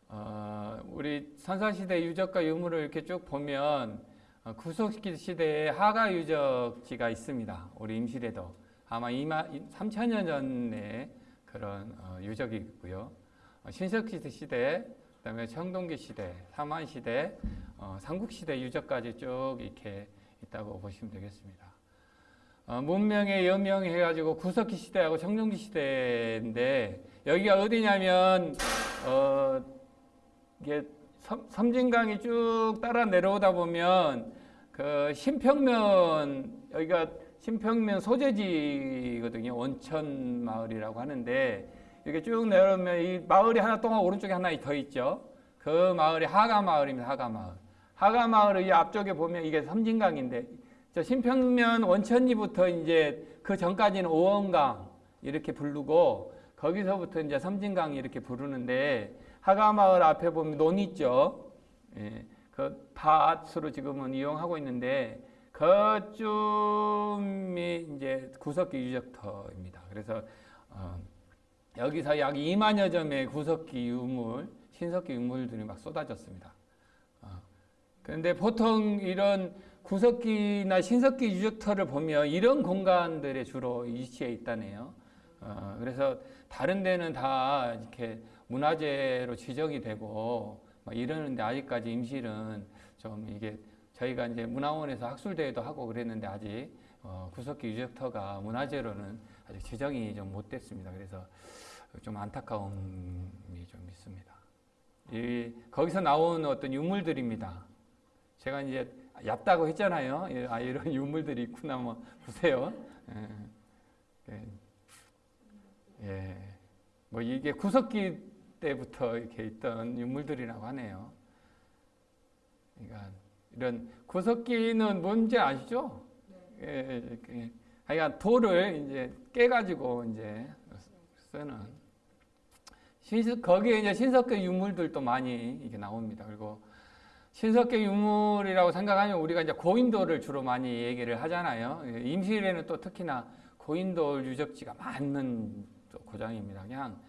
어, 우리 선사 시대 유적과 유물을 이렇게 쭉 보면 어, 구석기 시대에 하가 유적지가 있습니다. 우리 임실에도 아마 2만 3천여 년의 그런 어, 유적이 있고요. 어, 신석기 시대 그다음에 청동기 시대, 삼한 시대, 어, 삼국 시대 유적까지 쭉 이렇게 있다고 보시면 되겠습니다. 어, 문명의 여명해가지고 구석기 시대하고 청동기 시대인데 여기가 어디냐면 어, 이게 섬, 진강이 쭉 따라 내려오다 보면 그 신평면 여기가 신평면 소재지거든요. 원천 마을이라고 하는데 이렇게 쭉 내려오면 이 마을이 하나 동안 오른쪽에 하나 더 있죠. 그 마을이 하가 마을입니다. 하가 마을. 하가 마을의 이 앞쪽에 보면 이게 섬진강인데 저 신평면 원천리부터 이제 그 전까지는 오원강 이렇게 부르고 거기서부터 이제 섬진강 이렇게 부르는데 하가 마을 앞에 보면 논 있죠. 예, 그 밭으로 지금은 이용하고 있는데 그쯤이 이제 구석기 유적터입니다. 그래서 어, 여기서 약 2만여 점의 구석기 유물, 신석기 유물들이 막 쏟아졌습니다. 어. 그런데 보통 이런 구석기나 신석기 유적터를 보면 이런 공간들에 주로 위치해 있다네요. 어, 그래서 다른 데는 다 이렇게 문화재로 지정이 되고 이러는데 아직까지 임실은 좀 이게 저희가 이제 문화원에서 학술대회도 하고 그랬는데 아직 어, 구석기 유적터가 문화재로는 아직 지정이 좀 못 됐습니다. 그래서 좀 안타까움이 좀 있습니다. 이, 거기서 나온 어떤 유물들입니다. 제가 이제 얕다고 했잖아요. 예, 아, 이런 유물들이 있구나, 뭐, 보세요. 예, 예, 예. 뭐, 이게 구석기 때부터 이렇게 있던 유물들이라고 하네요. 그러니까, 이런 구석기는 뭔지 아시죠? 네. 예, 예, 하여간 돌을 이제 깨가지고 이제 쓰는 신석, 거기에 이제 신석계 유물들도 많이 이게 나옵니다. 그리고 신석계 유물이라고 생각하면 우리가 이제 고인돌을 주로 많이 얘기를 하잖아요. 임실에는 또 특히나 고인돌 유적지가 많은 고장입니다. 그냥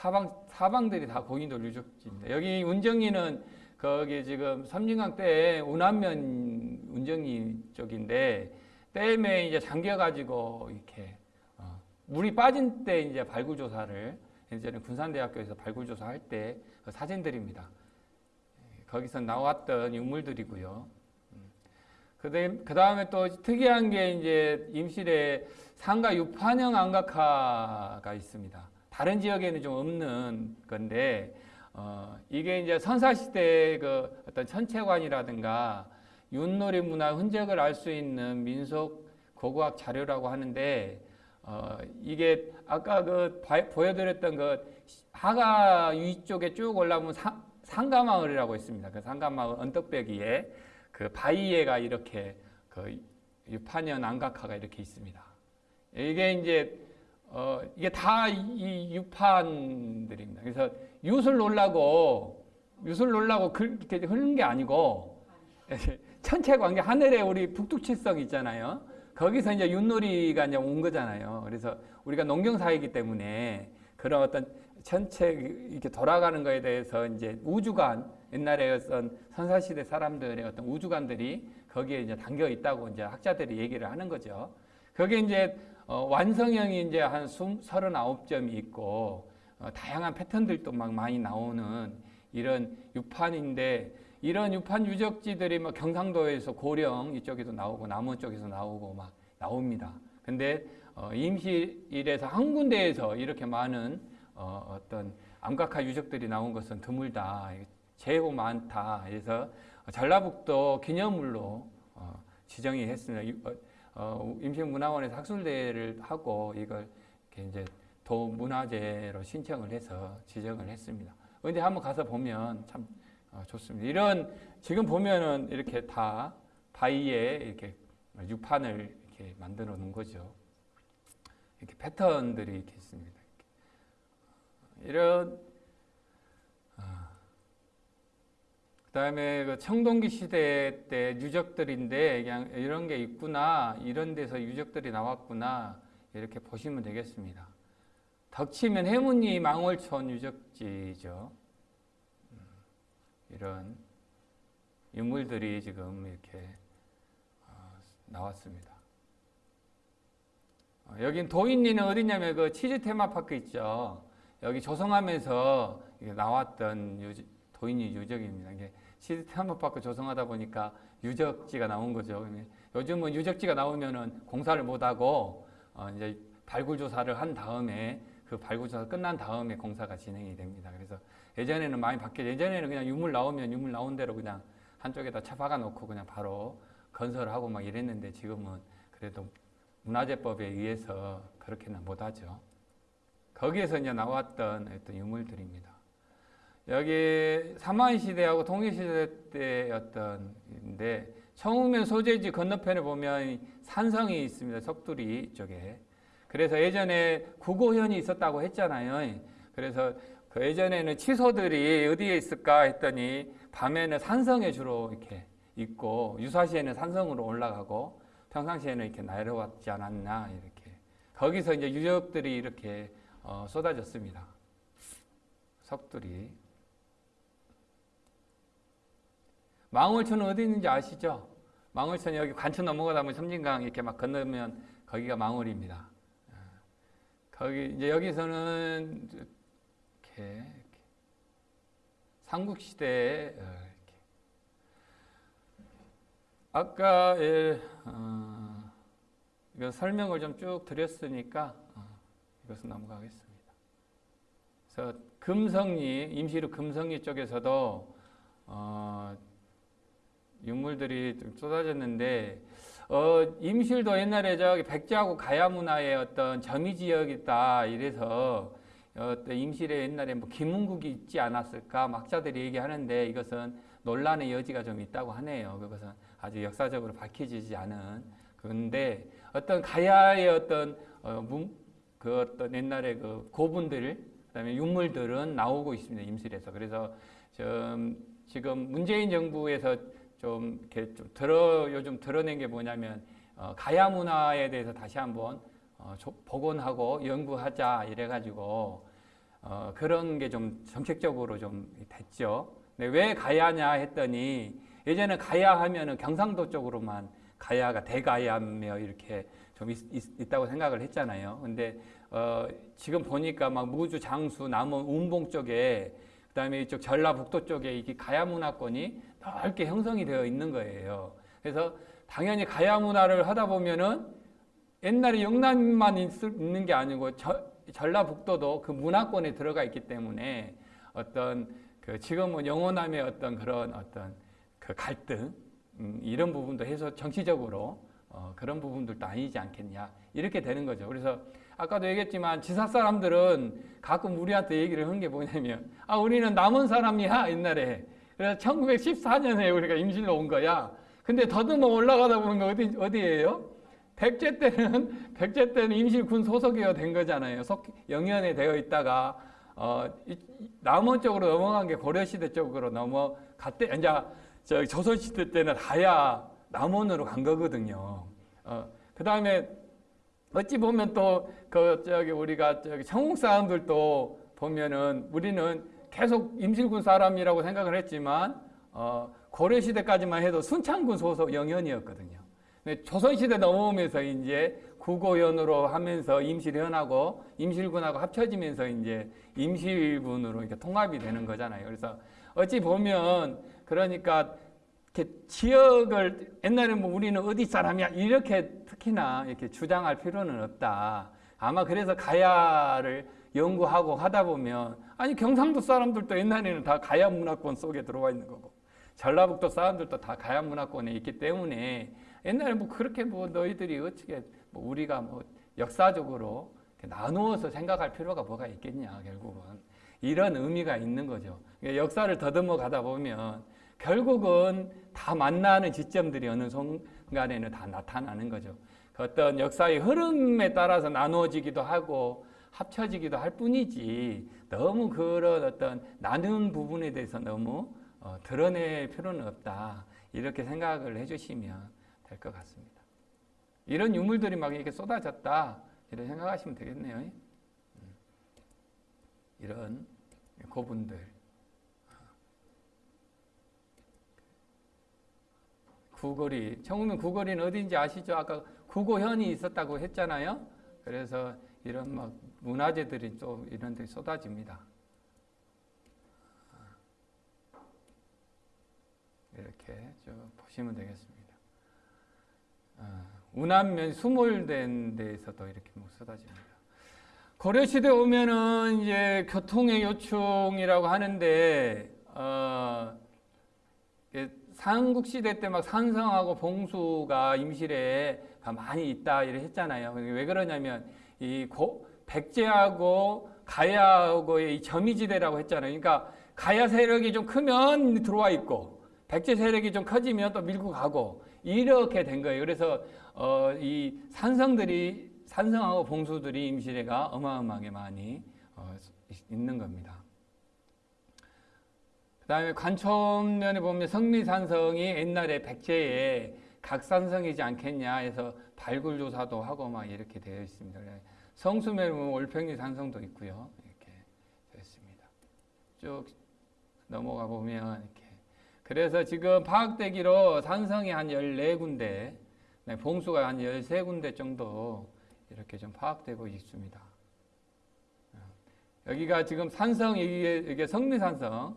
사방 사방들이 다 고인돌 유적지입니다. 여기 운정리는 거기 지금 섬진강 때 운암면 운정리 쪽인데 댐에 이제 잠겨 가지고 이렇게 어, 물이 빠진 때 이제 발굴 조사를 예전에 군산대학교에서 발굴 조사할 때 그 사진들입니다. 거기서 나왔던 유물들이고요. 그 다음에 또 특이한 게 이제 임실에 상가 유판형 안각화가 있습니다. 다른 지역에는 좀 없는 건데, 어, 이게 이제 선사시대 그 어떤 천체관이라든가 윷놀이 문화 흔적을 알 수 있는 민속 고고학 자료라고 하는데, 어, 이게 아까 그 바, 보여드렸던 그 하가 위쪽에 쭉 올라오면 상, 상가마을이라고 있습니다. 그 상가마을 언덕배기에 그 바위에가 이렇게 그 유판연 안각화가 이렇게 있습니다. 이게 이제 어 이게 다 이 유판들입니다. 그래서 윷을 놀라고 윷을 놀라고 그렇게 흐르는 게 아니고 천체 관계 하늘에 우리 북두칠성 있잖아요. 거기서 이제 윷놀이가 이제 온 거잖아요. 그래서 우리가 농경사이기 때문에 그런 어떤 전체 이렇게 돌아가는 거에 대해서 이제 우주관 옛날에 어떤 선사시대 사람들의 어떤 우주관들이 거기에 이제 담겨 있다고 이제 학자들이 얘기를 하는 거죠. 거기에 이제 어, 완성형이 이제 한 39점이 있고 어, 다양한 패턴들도 막 많이 나오는 이런 유판인데 이런 유판 유적지들이 뭐 경상도에서 고령 이쪽에도 나오고 남원 쪽에서 나오고 막 나옵니다. 근데 어, 임실에서 한 군데에서 이렇게 많은 어, 떤 암각화 유적들이 나온 것은 드물다. 제법 많다. 그래서 전라북도 기념물로 어, 지정이 했습니다. 어, 어, 임시문화원에서 학술대회를 하고 이걸 이제 도문화재로 신청을 해서 지정을 했습니다. 근데 한번 가서 보면 참 어, 좋습니다. 이런 지금 보면은 이렇게 다 바위에 이렇게 유판을 이렇게 만들어 놓은 거죠. 이렇게 패턴들이 이렇게 있습니다. 이런 아, 그다음에 그 청동기 시대 때 유적들인데 그냥 이런 게 있구나 이런 데서 유적들이 나왔구나 이렇게 보시면 되겠습니다. 덕치면 해문리 망월촌 유적지죠. 음, 이런 유물들이 지금 이렇게 어, 나왔습니다. 어, 여긴 도인리는 어디냐면 그 치즈 테마파크 있죠. 여기 조성하면서 나왔던 유지, 도인이 유적입니다. 이게 시스템업받고 조성하다 보니까 유적지가 나온 거죠. 요즘은 유적지가 나오면은 공사를 못하고 어 이제 발굴 조사를 한 다음에 그 발굴 조사 끝난 다음에 공사가 진행이 됩니다. 그래서 예전에는 많이 바뀌어 예전에는 그냥 유물 나오면 유물 나온 대로 그냥 한쪽에다 차 박아 놓고 그냥 바로 건설하고 막 이랬는데 지금은 그래도 문화재법에 의해서 그렇게는 못하죠. 거기에서 이제 나왔던 어떤 유물들입니다. 여기 사마이 시대하고 통일 시대 때 어떤인데 청우면 소재지 건너편에 보면 산성이 있습니다. 석두리 쪽에. 그래서 예전에 구고현이 있었다고 했잖아요. 그래서 그 예전에는 치소들이 어디에 있을까 했더니 밤에는 산성에 주로 이렇게 있고 유사시에는 산성으로 올라가고 평상시에는 이렇게 내려왔지 않았나 이렇게 거기서 이제 유적들이 이렇게 어, 쏟아졌습니다. 석들이. 망월천은 어디 있는지 아시죠? 망월천 여기 관천 넘어가다 보면 섬진강 이렇게 막 건너면 거기가 망월입니다. 어, 거기 이제 여기서는 이렇게, 이렇게 삼국 시대에 어, 이렇게 아까 예, 어, 이거 설명을 좀 쭉 드렸으니까 이것은 넘어가겠습니다. 그래서 금성리, 임시로 금성리 쪽에서도 어, 유물들이 좀 쏟아졌는데 어, 임실도 옛날에 저기 백제하고 가야 문화의 어떤 점이 지역이다 이래서 어, 임실에 옛날에 뭐 김문국이 있지 않았을까 학자들이 얘기하는데 이것은 논란의 여지가 좀 있다고 하네요. 그것은 아주 역사적으로 밝혀지지 않은 그런데 어떤 가야의 어떤 어, 문, 그 어떤 옛날에 그 고분들, 그다음에 유물들은 나오고 있습니다. 임실에서. 그래서 좀 지금 문재인 정부에서 좀 이렇게 좀 들어 요즘 드러낸 게 뭐냐면 어, 가야 문화에 대해서 다시 한번 어, 복원하고 연구하자 이래가지고 어, 그런 게 좀 정책적으로 좀 됐죠. 근데 왜 가야냐 했더니 예전에 가야 하면은 경상도 쪽으로만 가야가 대가야며 이렇게 좀 있, 다고 생각을 했잖아요. 근데 어, 지금 보니까 막 무주, 장수, 남원, 운봉 쪽에 그다음에 이쪽 전라북도 쪽에 이게 가야 문화권이 넓게 형성이 되어 있는 거예요. 그래서 당연히 가야 문화를 하다 보면은 옛날에 영남만 있는 게 아니고 저, 전라북도도 그 문화권에 들어가 있기 때문에 어떤 그 지금은 영호남의 어떤 그런 어떤 그 갈등 음, 이런 부분도 해서 정치적으로 어, 그런 부분들도 아니지 않겠냐 이렇게 되는 거죠. 그래서 아까도 얘기했지만 지사 사람들은 가끔 우리한테 얘기를 한 게 뭐냐면 아 우리는 남은 사람이야 옛날에 그래서 1914년에 우리가 임실로 온 거야. 근데 더듬어 올라가다 보면 어디 어디예요? 백제 때는 백제 때는 임실군 소속이어 된 거잖아요. 속 영연에 되어 있다가 어, 남원 쪽으로 넘어간 게 고려시대 쪽으로 넘어갔대. 이제 저 조선시대 때는 하야 남원으로 간 거거든요. 어, 그 다음에 어찌 보면 또 그 저기 우리가 저기 청국 사람들도 보면은 우리는 계속 임실군 사람이라고 생각을 했지만 어, 고려 시대까지만 해도 순창군 소속 영현이었거든요. 조선시대 넘어오면서 이제 국고현으로 하면서 임실현하고 임실군하고 합쳐지면서 이제 임실군으로 이렇게 통합이 되는 거잖아요. 그래서 어찌 보면 그러니까 이렇게 지역을 옛날에 뭐 우리는 어디 사람이야 이렇게 특히나 이렇게 주장할 필요는 없다. 아마 그래서 가야를 연구하고 하다 보면 아니 경상도 사람들도 옛날에는 다 가야 문화권 속에 들어와 있는 거고 전라북도 사람들도 다 가야 문화권에 있기 때문에 옛날에 뭐 그렇게 뭐 너희들이 어떻게 뭐 우리가 뭐 역사적으로 나누어서 생각할 필요가 뭐가 있겠냐 결국은 이런 의미가 있는 거죠. 그러니까 역사를 더듬어 가다 보면 결국은 다 만나는 지점들이 어느 순간에는 다 나타나는 거죠. 그 어떤 역사의 흐름에 따라서 나누어지기도 하고 합쳐지기도 할 뿐이지 너무 그런 어떤 나눈 부분에 대해서 너무 어, 드러낼 필요는 없다. 이렇게 생각을 해주시면 될 것 같습니다. 이런 유물들이 막 이렇게 쏟아졌다. 이렇게 생각하시면 되겠네요. 음. 이런 고분들. 구거리. 청우면 구거리는 어딘지 아시죠? 아까 구고현이 있었다고 했잖아요. 그래서 이런 막 문화재들이 또 이런 데 쏟아집니다. 이렇게 쭉 보시면 되겠습니다. 운암면 수몰된 데에서도 이렇게 뭐 쏟아집니다. 고려시대 오면은 이제 교통의 요충이라고 하는데, 어, 삼국시대 때 막 산성하고 봉수가 임실에 많이 있다 이렇게 했잖아요. 왜 그러냐면 이 고, 백제하고 가야하고의 이 점이지대라고 했잖아요. 그러니까 가야 세력이 좀 크면 들어와 있고 백제 세력이 좀 커지면 또 밀고 가고 이렇게 된 거예요. 그래서 어, 이 산성들이 산성하고 봉수들이 임실에가 어마어마하게 많이 어, 있는 겁니다. 다음에 관촌면에 보면 성미산성이 옛날에 백제의 각산성이지 않겠냐 해서 발굴조사도 하고 막 이렇게 되어 있습니다. 보면 올평리 산성도 있고요. 이렇게 되어 있습니다. 쭉 넘어가 보면 이렇게. 그래서 지금 파악되기로 산성이 한 14군데, 네, 봉수가 한 13군데 정도 이렇게 좀 파악되고 있습니다. 여기가 지금 산성, 이게, 이게 성미산성,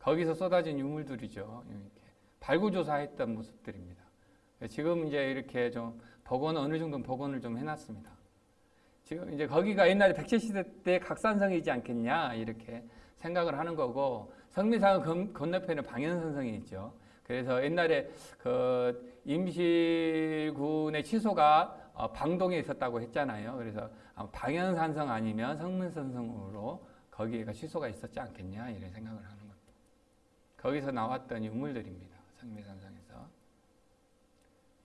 거기서 쏟아진 유물들이죠. 이렇게 발굴조사했던 모습들입니다. 지금 이제 이렇게 좀 복원 어느 정도 복원을 좀 해놨습니다. 지금 이제 거기가 옛날에 백제 시대 때 각산성이지 않겠냐 이렇게 생각을 하는 거고 성미산 건너편에 방현산성이 있죠. 그래서 옛날에 그 임실군의 취소가 어, 방동에 있었다고 했잖아요. 그래서 방현산성 아니면 성문산성으로 거기가 취소가 있었지 않겠냐 이런 생각을 하는 거기서 나왔던 유물들입니다. 성미산성에서.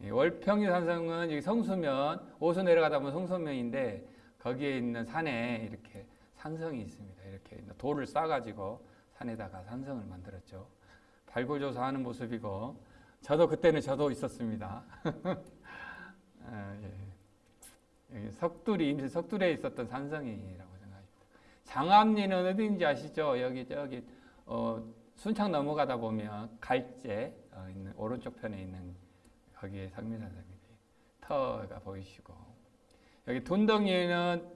월평리 산성은 성수면, 오수 내려가다 보면 성수면인데 거기에 있는 산에 이렇게 산성이 있습니다. 이렇게 돌을 싸가지고 산에다가 산성을 만들었죠. 발굴조사하는 모습이고 저도 그때는 저도 있었습니다. 아, 예. 석두리 임실 석두리에 있었던 산성이라고 생각합니다. 장암리는 어디인지 아시죠? 여기 저기 어, 순창 넘어가다 보면 갈제 어, 있는 오른쪽 편에 있는 거기에 상민산성이 터가 보이시고 여기 둔덕리는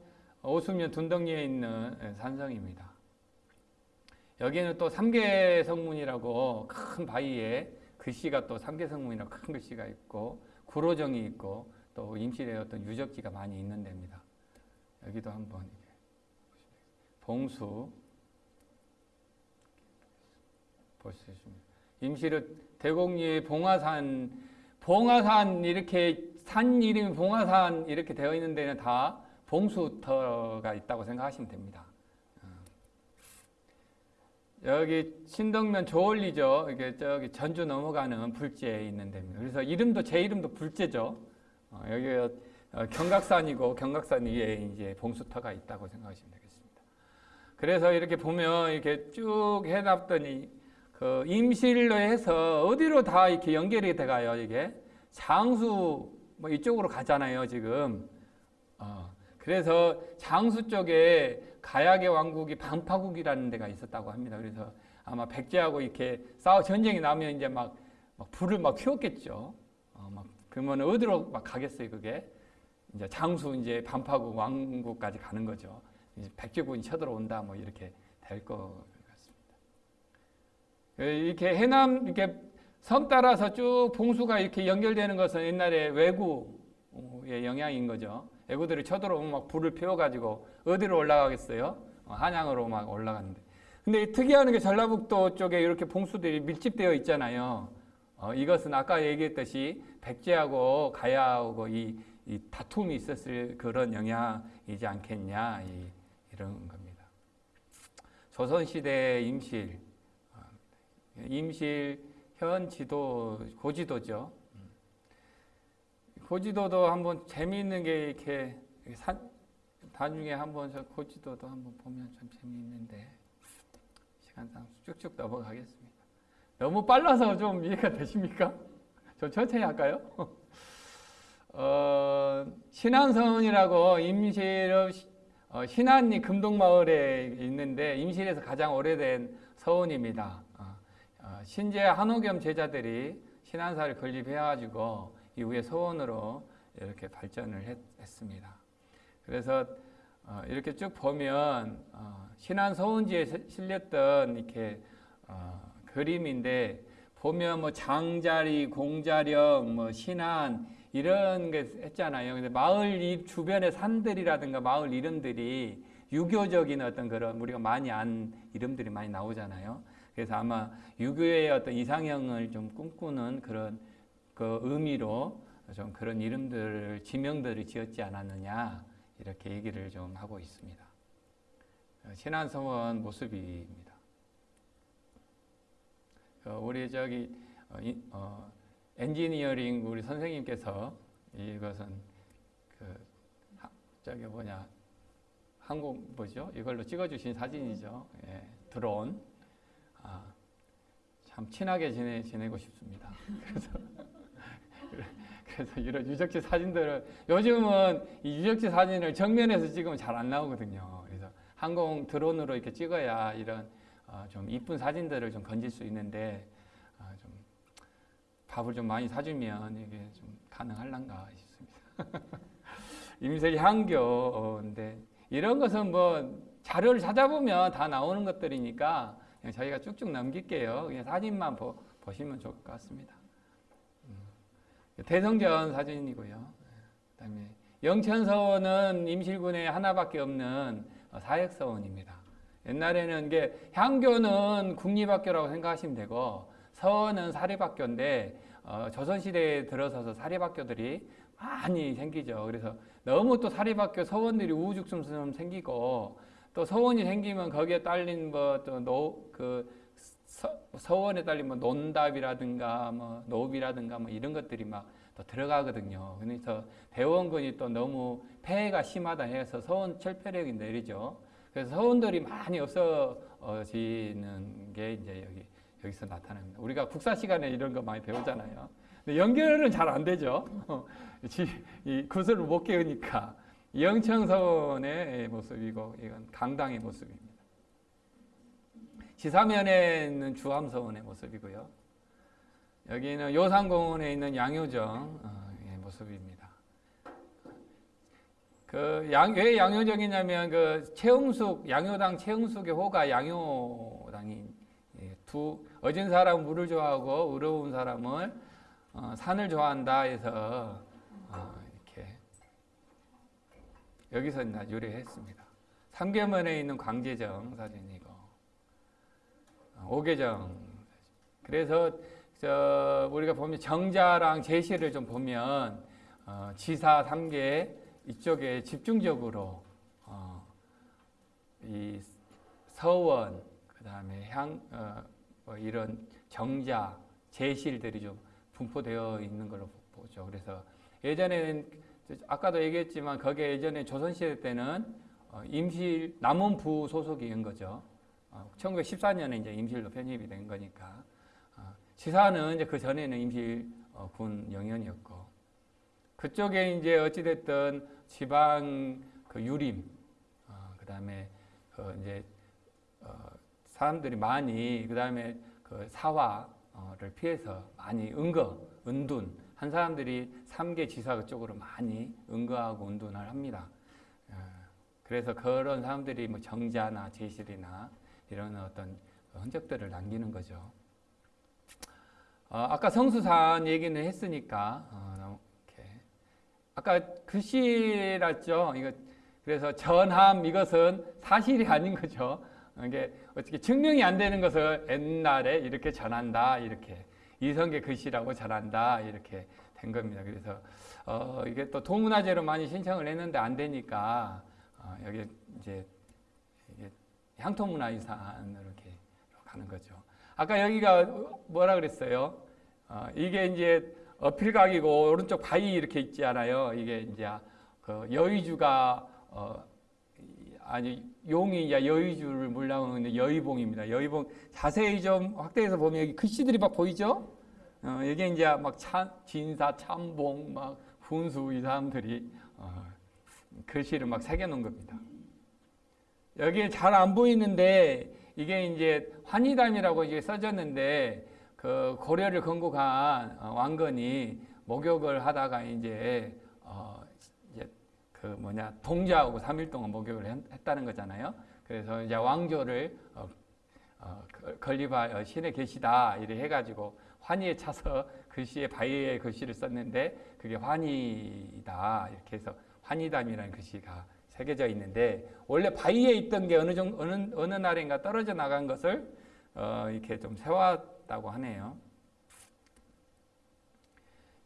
오수면 둔덕리에 있는 예, 산성입니다. 여기는 또 삼계 성문이라고 큰 바위에 글씨가 또 삼계 성문이라고 큰 글씨가 있고 구로정이 있고 또 어떤 유적지가 많이 있는 데입니다. 여기도 한번 봉수 볼수 있습니다. 임실은 대곡리에 봉화산 봉화산 이렇게 산 이름이 봉화산 이렇게 되어 있는 데는 다 봉수터가 있다고 생각하시면 됩니다. 어. 여기 신덕면 조월리죠. 이게 저기 전주 넘어가는 불제에 있는 데입니다. 그래서 이름도 제 이름도 불제죠. 어, 여기가 어, 경각산이고 경각산 위에 이제 봉수터가 있다고 생각하시면 되겠습니다. 그래서 이렇게 보면 이렇게 쭉 해놨더니 그 임실로 해서 어디로 다 이렇게 연결이 돼가요. 이게 장수 뭐 이쪽으로 가잖아요. 지금. 어, 그래서 장수 쪽에 가야계 왕국이 반파국이라는 데가 있었다고 합니다. 그래서 아마 백제하고 이렇게 싸워 전쟁이 나면 이제 막, 막 불을 막 키웠겠죠. 어, 막 그러면 어디로 막 가겠어요, 그게? 이제 장수 이제 반파국 왕국까지 가는 거죠. 백제군이 쳐들어온다, 뭐 이렇게 될것 같습니다. 이렇게 해남 이렇게 섬 따라서 쭉 봉수가 이렇게 연결되는 것은 옛날에 외구의 영향인 거죠. 애구들이 쳐들어오면 막 불을 피워가지고 어디로 올라가겠어요? 어, 한양으로 막 올라가는데. 근데 특이한 게 전라북도 쪽에 이렇게 봉수들이 밀집되어 있잖아요. 어, 이것은 아까 얘기했듯이 백제하고 가야하고 이, 이 다툼이 있었을 그런 영향이지 않겠냐 이, 이런 겁니다. 조선시대 임실, 어, 임실 현 지도 고지도죠. 고지도도 한번 재미있는 게 이렇게 산, 나중에 한번 저 고지도도 한번 보면 좀 재미있는데 시간상 쭉쭉 넘어가겠습니다. 너무 빨라서 좀 이해가 되십니까? 좀 천천히 할까요? 어, 신안성이라고 임실 어, 신안리 금동마을에 있는데 임실에서 가장 오래된 서원입니다. 신제 한옥겸 제자들이 신안사를 건립해가지고 이후에 서원으로 이렇게 발전을 했, 습니다 그래서 어, 이렇게 쭉 보면 어, 신안 서원지에 실렸던 이렇게 어, 그림인데 보면 뭐 장자리, 공자령, 뭐 신안 이런 게 했잖아요. 근데 마을 이 주변의 산들이라든가 마을 이름들이 유교적인 어떤 그런 우리가 많이 안 이름들이 많이 나오잖아요. 그래서 아마 유교의 어떤 이상형을 좀 꿈꾸는 그런 그 의미로 좀 그런 이름들, 지명들을 지었지 않았느냐 이렇게 얘기를 좀 하고 있습니다. 신안성원 모습입니다. 어, 우리 저기 어, 엔지니어링 우리 선생님께서 이것은 그 저기 뭐냐 항공 뭐죠? 이걸로 찍어주신 사진이죠. 예, 드론. 아, 참 친하게 지내 지내고 싶습니다. 그래서 그래서 이런 유적지 사진들을 요즘은 이 유적지 사진을 정면에서 찍으면 잘 안 나오거든요. 그래서 항공 드론으로 이렇게 찍어야 이런 어, 좀 이쁜 사진들을 좀 건질 수 있는데 어, 좀 밥을 좀 많이 사주면 이게 좀 가능할란가 싶습니다. 임색 향교인데 이런 것은 뭐 자료를 찾아보면 다 나오는 것들이니까 그냥 저희가 쭉쭉 넘길게요. 그냥 사진만 보, 보시면 좋을 것 같습니다. 대성전 사진이고요. 그다음에 영천서원은 임실군에 하나밖에 없는 어, 사역서원입니다. 옛날에는 이게 향교는 국립학교라고 생각하시면 되고 서원은 사립학교인데 어, 조선시대에 들어서서 사립학교들이 많이 생기죠. 그래서 너무 또 사립학교 서원들이 우후죽순 생기고 또 서원이 생기면 거기에 딸린 뭐또그 서원에 딸린 뭐 논답이라든가 뭐 노비라든가 뭐 이런 것들이 막 또 들어가거든요. 그래서 대원군이 또 너무 폐해가 심하다 해서 서원 철폐력이 내리죠. 그래서 서원들이 많이 없어지는 게 이제 여기 여기서 나타납니다. 우리가 국사 시간에 이런 거 많이 배우잖아요. 근데 연결은 잘 안 되죠. 이 구슬을 못 깨우니까. 영천서원의 모습이고 이건 강당의 모습입니다. 지사면에 있는 주암서원의 모습이고요. 여기는 요산공원에 있는 양효정의 모습입니다. 그 양, 왜 양효정이냐면 그 최흥숙 양효당 최흥숙의 호가 양효당이 예, 두 어진 사람은 물을 좋아하고 의로운 사람은 어, 산을 좋아한다 해서 어, 이렇게 여기서 나 유래했습니다. 삼계면에 있는 광제정 사진이고 어, 오계정 그래서 저 우리가 보면 정자랑 제시를 좀 보면 어, 지사 삼계 이쪽에 집중적으로 어, 이 서원 그 다음에 향 어, 뭐 이런 정자 제실들이 좀 분포되어 있는 걸로 보죠. 그래서 예전에는 아까도 얘기했지만 거기에 예전에 조선시대 때는 어, 임실 남원부 소속인 거죠. 어, 1914년에 이제 임실로 편입이 된 거니까 어, 지사는 이제 그 전에는 임실 어, 군 영연이었고 그쪽에 이제 어찌 됐든 지방 그 유림 어, 그다음에 그 이제 어, 사람들이 많이 그다음에 그 사화를 피해서 많이 은거 은둔 한 사람들이 삼계 지사 그쪽으로 많이 은거하고 은둔을 합니다. 어, 그래서 그런 사람들이 뭐 정자나 제실이나 이런 어떤 흔적들을 남기는 거죠. 어, 아까 성수산 얘기는 했으니까 어, 이렇게 아까 글씨랐죠. 이거 그래서 전함 이것은 사실이 아닌 거죠. 이게 어떻게 증명이 안 되는 것을 옛날에 이렇게 전한다 이렇게 이성계 글씨라고 전한다 이렇게 된 겁니다. 그래서 어, 이게 또 도문화재로 많이 신청을 했는데 안 되니까 어, 여기 이제 이게 향토문화유산으로 이렇게 가는 거죠. 아까 여기가 뭐라 그랬어요? 어, 이게 이제 어필각이고 오른쪽 바위 이렇게 있지 않아요? 이게 이제 그 여의주가 어, 아니 용이 이제 여의주를 하는 여의봉입니다. 여의봉 자세히 좀 확대해서 보면 여기 글씨들이 막 보이죠? 어, 이게 이제 막 참, 진사, 참봉, 막 훈수 이 사람들이 어, 글씨를 막 새겨놓은 겁니다. 여기 잘안 보이는데 이게 이제 환희담이라고 이제 써졌는데 그 고려를 건국한 어, 왕건이 목욕을 하다가 이제 그 뭐냐 동자하고 3일 동안 목욕을 했다는 거잖아요. 그래서 이제 왕조를 어, 어, 건립할 신에 계시다 이래 해가지고 환희에 차서 글씨에 바위에 글씨를 썼는데 그게 환희다 이렇게 해서 환희담이라는 글씨가 새겨져 있는데 원래 바위에 있던 게 어느 정도 어느 어느 날인가 떨어져 나간 것을 어, 이렇게 좀 세웠다고 하네요.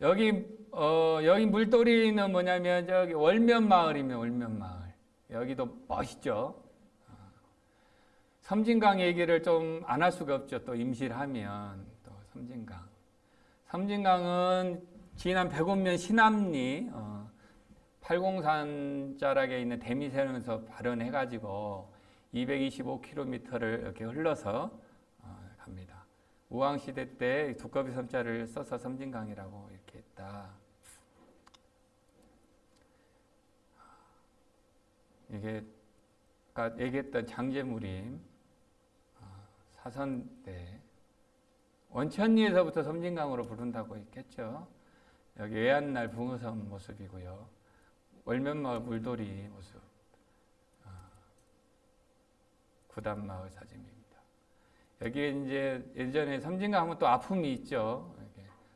여기 어, 여기 물돌이는 뭐냐면 저기 월면 마을이면 월면 마을. 여기도 멋있죠. 어, 섬진강 얘기를 좀 안 할 수가 없죠. 또 임실하면 또 섬진강. 섬진강은 지난 백운면 신암리 어, 팔공산 자락에 있는 대미세에서 발현해가지고 225km를 이렇게 흘러서 어, 갑니다. 우왕 시대 때 두꺼비 섬자를 써서 섬진강이라고 했다. 이게 아까 얘기했던 장제무림 어, 사선 때 원천리에서부터 섬진강으로 부른다고 했겠죠. 여기 외안날 붕어섬 모습이고요. 월면마을 물돌이 모습. 어, 구단마을 사진입니다. 여기에 이제 예전에 섬진강 하면 또 아픔이 있죠.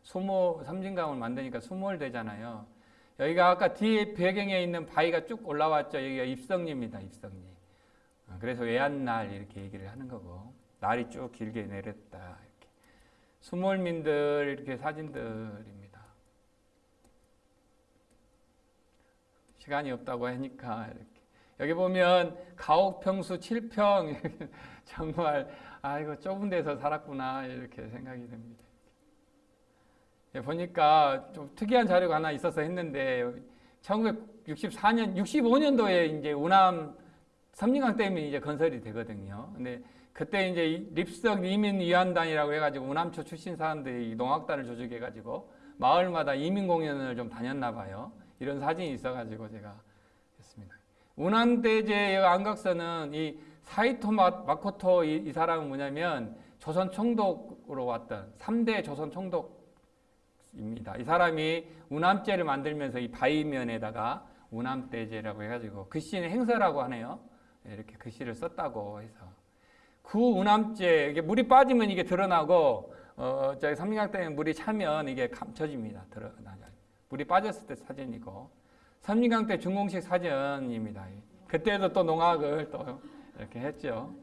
수모, 섬진강을 만드니까 수몰되잖아요. 여기가 아까 뒤에 배경에 있는 바위가 쭉 올라왔죠. 여기가 입성리입니다. 입성리. 어, 그래서 외안날 이렇게 얘기를 하는 거고 날이 쭉 길게 내렸다. 이렇게. 수몰민들 이렇게 사진들입니다. 시간이 없다고 하니까 이렇게. 여기 보면 가옥평수 7평 정말 아이고 좁은 데서 살았구나 이렇게 생각이 됩니다. 예, 보니까 좀 특이한 자료가 하나 있어서 했는데 1964년, 65년도에 이제 우남 섬진강 댐이 이제 건설이 되거든요. 근데 그때 이제 립석 이민 위안단이라고 해가지고 우남초 출신 사람들이 농악단을 조직해가지고 마을마다 이민 공연을 좀 다녔나 봐요. 이런 사진이 있어가지고 제가 우남대제의 안각서는 이 사이토 마- 마코토 이, 이 사람은 뭐냐면 조선 총독으로 왔던 3대 조선 총독 입니다. 이 사람이 우남제를 만들면서 이 바위면에다가 우남대제라고 해가지고 글씨는 행서라고 하네요. 예, 이렇게 글씨를 썼다고 해서 그 우남제 이게 물이 빠지면 이게 드러나고 어 저기 삼림강댐에 물이 차면 이게 감춰집니다. 드러나죠. 물이 빠졌을 때 사진이고 삼림강댐 준공식 사진입니다. 그때도 또 농악을 또 이렇게 했죠.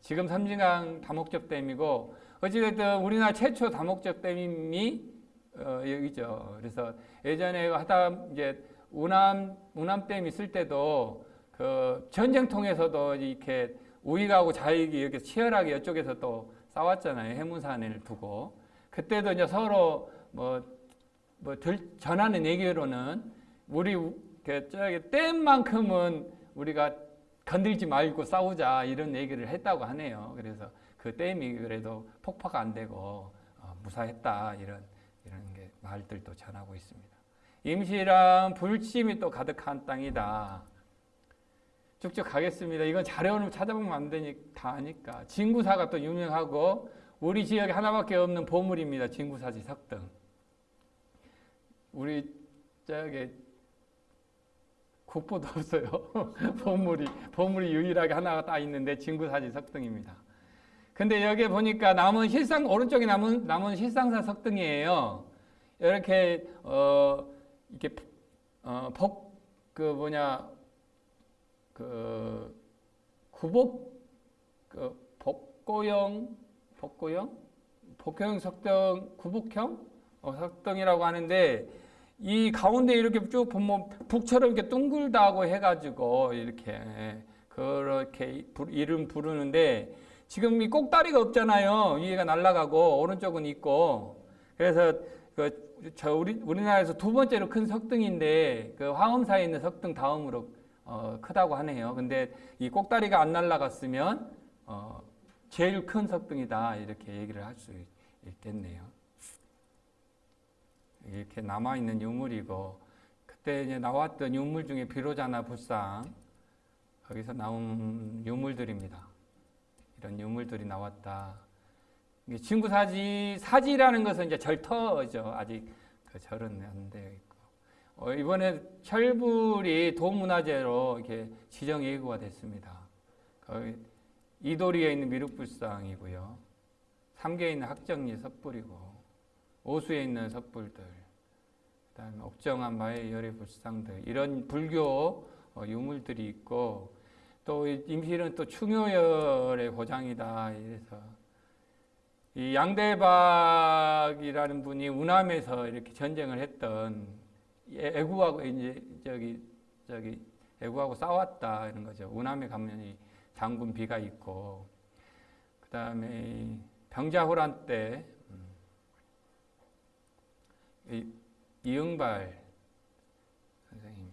지금 삼진강 다목적 댐이고 어찌됐든 우리나라 최초 다목적 댐이 어, 여기죠. 그래서 예전에 하다 이제 우남 우남댐 있을 때도 그 전쟁통에서도 이렇게 우익하고 좌익이 이렇게 치열하게 이쪽에서 또 싸웠잖아요. 해문산을 두고 그때도 이제 서로 뭐, 뭐 들, 전하는 얘기로는 우리 우- 그 저기 댐만큼은 우리가 건들지 말고 싸우자 이런 얘기를 했다고 하네요. 그래서 그 댐이 그래도 폭파가 안 되고 어, 무사했다 이런 이런 게 말들도 전하고 있습니다. 임실은 불침이 또 가득한 땅이다. 쭉쭉 가겠습니다. 이건 자료를 찾아보면 안 되니 다 아니까. 진구사가 또 유명하고 우리 지역에 하나밖에 없는 보물입니다. 진구사지 석등. 우리 저기 국보도 없어요. 보물이 보물이 유일하게 하나가 딱 있는데 진구사지 석등입니다. 근데 여기 보니까 남은 실상 오른쪽에 남은 남은 실상사 석등이에요. 이렇게 어 이렇게 어복그 뭐냐 그 구복 그 복고형 복고형 복고형 석등 구복형 어, 석등이라고 하는데 이 가운데 이렇게 쭉 보면 북처럼 이렇게 둥글다고 해가지고 이렇게 그렇게 부- 이름 부르는데 지금 이 꼭다리가 없잖아요 위에가 날아가고 오른쪽은 있고 그래서 그 저 우리 우리나라에서 두 번째로 큰 석등인데 그 화엄사에 있는 석등 다음으로 어, 크다고 하네요. 근데 이 꼭다리가 안 날아갔으면 어, 제일 큰 석등이다 이렇게 얘기를 할 수 있겠네요. 이렇게 남아 있는 유물이고 그때 이제 나왔던 유물 중에 비로자나 불상 거기서 나온 유물들입니다. 이런 유물들이 나왔다. 친구 사지 사지라는 것은 이제 절터죠. 아직 그 절은 안 되어 있고 어, 이번에 철불이 도문화재로 이렇게 지정 예고가 됐습니다. 거기 이도리에 있는 미륵불상이고요. 삼계에 있는 학정리 섭불이고 오수에 있는 섭불들, 그 다음에 옥정한 마의 열의 불상들 이런 불교 어, 유물들이 있고 또이 임실은 또 충효열의 고장이다 이래서 이 양대박이라는 분이 우남에서 이렇게 전쟁을 했던 애- 애구하고 이제 저기 저기 애구하고 싸웠다 이런 거죠. 우남에 가면 이 장군 비가 있고 그다음에 병자호란 때 음, 이- 이응발 선생님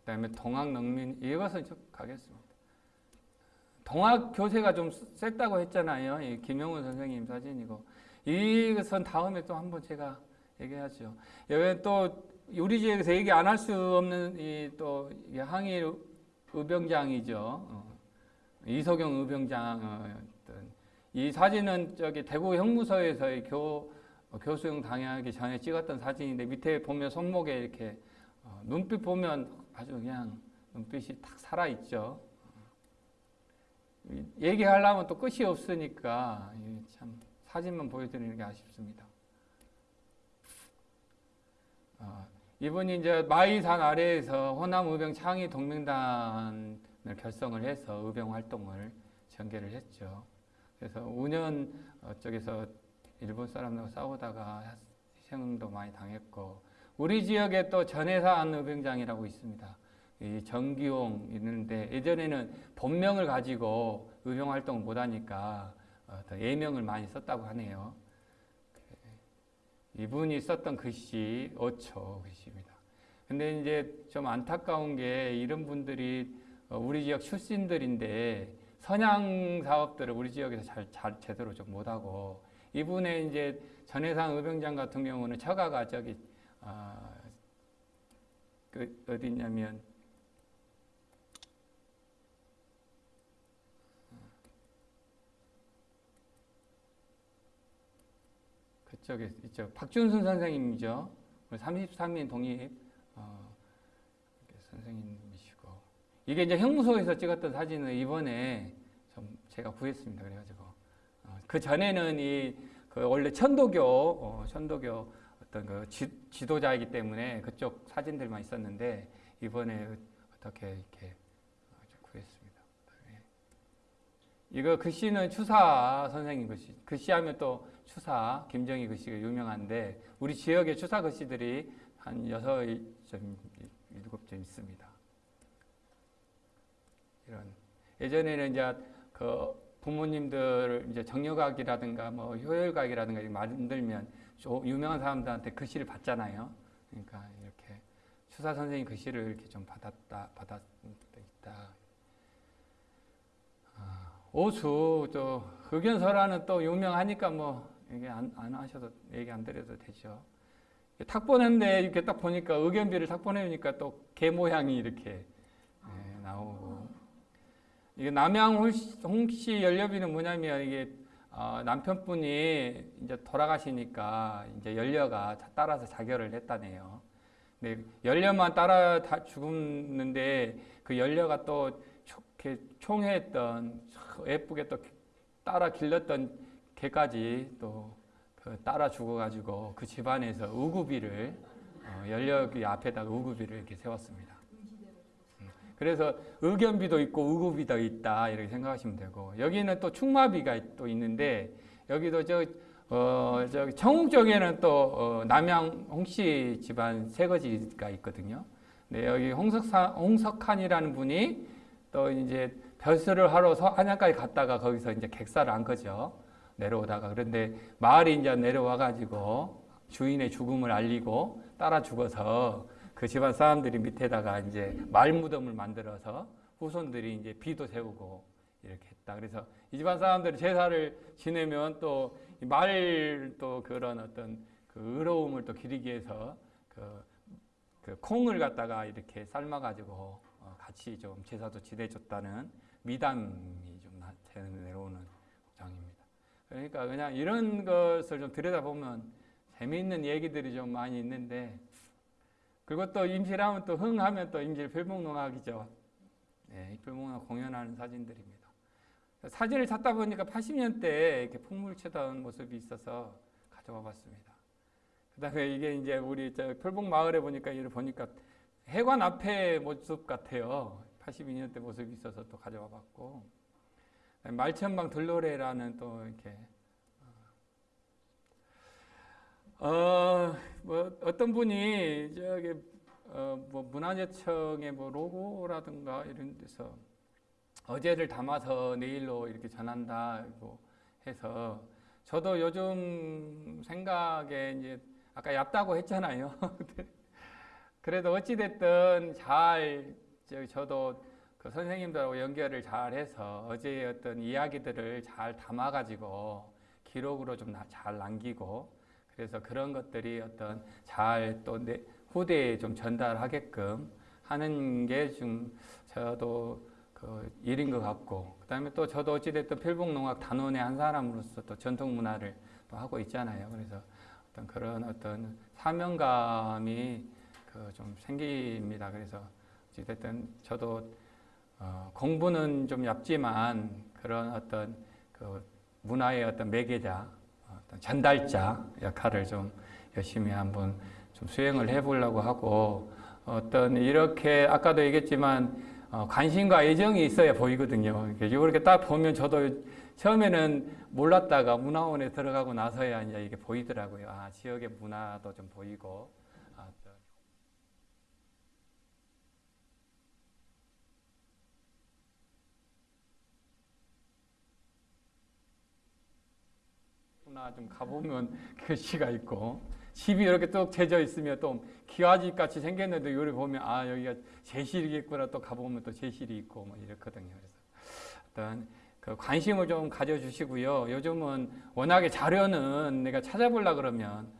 그다음에 동학농민 이것은 좀 가겠습니다. 동학 교세가 좀 셌다고 했잖아요. 이 김영훈 선생님 사진이고 이것은 다음에 또 한번 제가 얘기하죠. 여기 또 우리 지역에서 얘기 안 할 수 없는 이 또 항일 의병장이죠. 어, 이소경 의병장이었던 이 사진은 저기 대구 형무소에서의 교 어, 교수형 당하기 전에 찍었던 사진인데 밑에 보면 손목에 이렇게 어, 눈빛 보면 아주 그냥 눈빛이 탁 살아 있죠. 얘기하려면 또 끝이 없으니까 이참 사진만 보여드리는 게 아쉽습니다. 어, 이분이 이제 마이산 아래에서 호남 의병 창의 동맹단을 결성을 해서 의병 활동을 전개를 했죠. 그래서 5년 어, 쪽에서 일본 사람들과 싸우다가 희생도 많이 당했고 우리 지역에 또 전해산 의병장이라고 있습니다. 이 정기용 있는데 예전에는 본명을 가지고 의병 활동을 못하니까 어, 더 예명을 많이 썼다고 하네요. 이분이 썼던 글씨 5초 글씨입니다. 근데 이제 좀 안타까운 게 이런 분들이 어, 우리 지역 출신들인데 선양 사업들을 우리 지역에서 잘, 잘 제대로 좀 못하고 이분의 이제 전해상 의병장 같은 경우는 처가가 저기 아, 그 어디냐면 저기 저 박준순 선생님이죠. 33인 독립 어, 선생님이시고 이게 이제 형무소에서 찍었던 사진을 이번에 좀 제가 구했습니다. 그래가지고 어, 그 전에는 이 그 원래 천도교 어, 천도교 어떤 그 지, 지도자이기 때문에 그쪽 사진들만 있었는데 이번에 어떻게 이렇게 어, 구했습니다. 네. 이거 글씨는 추사 선생님 글씨. 글씨하면 또 추사 김정희 글씨가 유명한데 우리 지역의 추사 글씨들이 한 여섯 점 일곱 점 있습니다. 이런 예전에는 이제 그 부모님들 이제 정려각이라든가 뭐 효열각이라든가 만들면 좀 유명한 사람들한테 글씨를 받잖아요. 그러니까 이렇게 추사 선생님 글씨를 이렇게 좀 받았다 받았 있다. 아, 오수 또 흑연설화는 또 유명하니까 뭐 이게 안, 안 하셔도 얘기 안 드려도 되죠. 탁 보는데 이렇게 딱 보니까 의견비를 탁 보내니까 또 개 모양이 이렇게 네, 나오고 이게 남양 홍씨 연료비는 뭐냐면 이게 어, 남편분이 이제 돌아가시니까 이제 연료가 따라서 자결을 했다네요. 근데 연료만 따라 다 죽었는데 그 연료가 또 총회했던 예쁘게 또 따라 길렀던 개까지 또그 따라 죽어가지고 그 집안에서 우구비를 어, 연료기 앞에다가 우구비를 이렇게 세웠습니다. 음, 그래서 의견비도 있고 우구비도 있다 이렇게 생각하시면 되고 여기는 또 충마비가 또 있는데 여기도 저 어, 저 청욱 쪽에는 또 어, 남양 홍씨 집안 세거지가 있거든요. 네, 여기 홍석사, 홍석한이라는 분이 또 이제 별수를 하러 안양까지 갔다가 거기서 이제 객사를 한 거죠. 내려오다가 그런데 마을이 이제 내려와 가지고 주인의 죽음을 알리고 따라 죽어서 그 집안 사람들이 밑에다가 이제 말 무덤을 만들어서 후손들이 이제 비도 세우고 이렇게 했다. 그래서 이 집안 사람들이 제사를 지내면 또 말 또 그런 어떤 그 의로움을 또 기리기 위해서 그, 그 콩을 갖다가 이렇게 삶아가지고 어 같이 좀 제사도 지내줬다는 미담이 좀 내려오는 장입니다. 그러니까 그냥 이런 것을 좀 들여다보면 재미있는 얘기들이 좀 많이 있는데 그리고 또 임실하면 또 흥하면 또 임실 필봉농악이죠. 네, 필봉농악 공연하는 사진들입니다. 사진을 찾다 보니까 80년대에 이렇게 풍물 치던 모습이 있어서 가져와 봤습니다. 그 다음에 이게 이제 우리 저 필봉 마을에 보니까 이를 보니까 해관 앞에 모습 같아요. 82년대 모습이 있어서 또 가져와 봤고 말천방 들노래라는 또 이렇게 어, 뭐 어떤 분이 저기 어, 뭐 문화재청의 뭐 로고라든가 이런 데서 어제를 담아서 내일로 이렇게 전한다고 해서 저도 요즘 생각에 이제 아까 얇다고 했잖아요. 그래도 어찌됐든 잘 저도 그 선생님들하고 연결을 잘 해서 어제의 어떤 이야기들을 잘 담아가지고 기록으로 좀 잘 남기고 그래서 그런 것들이 어떤 잘 또 후대에 좀 전달하게끔 하는 게 좀 저도 그 일인 것 같고 그 다음에 또 저도 어찌됐든 필봉농악 단원의 한 사람으로서 또 전통 문화를 또 하고 있잖아요. 그래서 어떤 그런 어떤 사명감이 그 좀 생깁니다. 그래서 어찌됐든 저도 어 공부는 좀 얇지만 그런 어떤 그 문화의 어떤 매개자, 어떤 전달자 역할을 좀 열심히 한번 좀 수행을 해보려고 하고 어떤 이렇게 아까도 얘기했지만 어, 관심과 애정이 있어야 보이거든요. 이렇게 딱 보면 저도 처음에는 몰랐다가 문화원에 들어가고 나서야 이제 이게 보이더라고요. 아, 지역의 문화도 좀 보이고. 아, 문화 좀 가보면 글씨가 있고 집이 이렇게 뚝 재져 있으면 또 기와집 같이 생겼는데 요리 보면 아 여기가 제실이겠구나 또 가보면 또 제실이 있고 뭐 이렇거든요. 그래서 어떤 그 관심을 좀 가져주시고요. 요즘은 워낙에 자료는 내가 찾아보려 그러면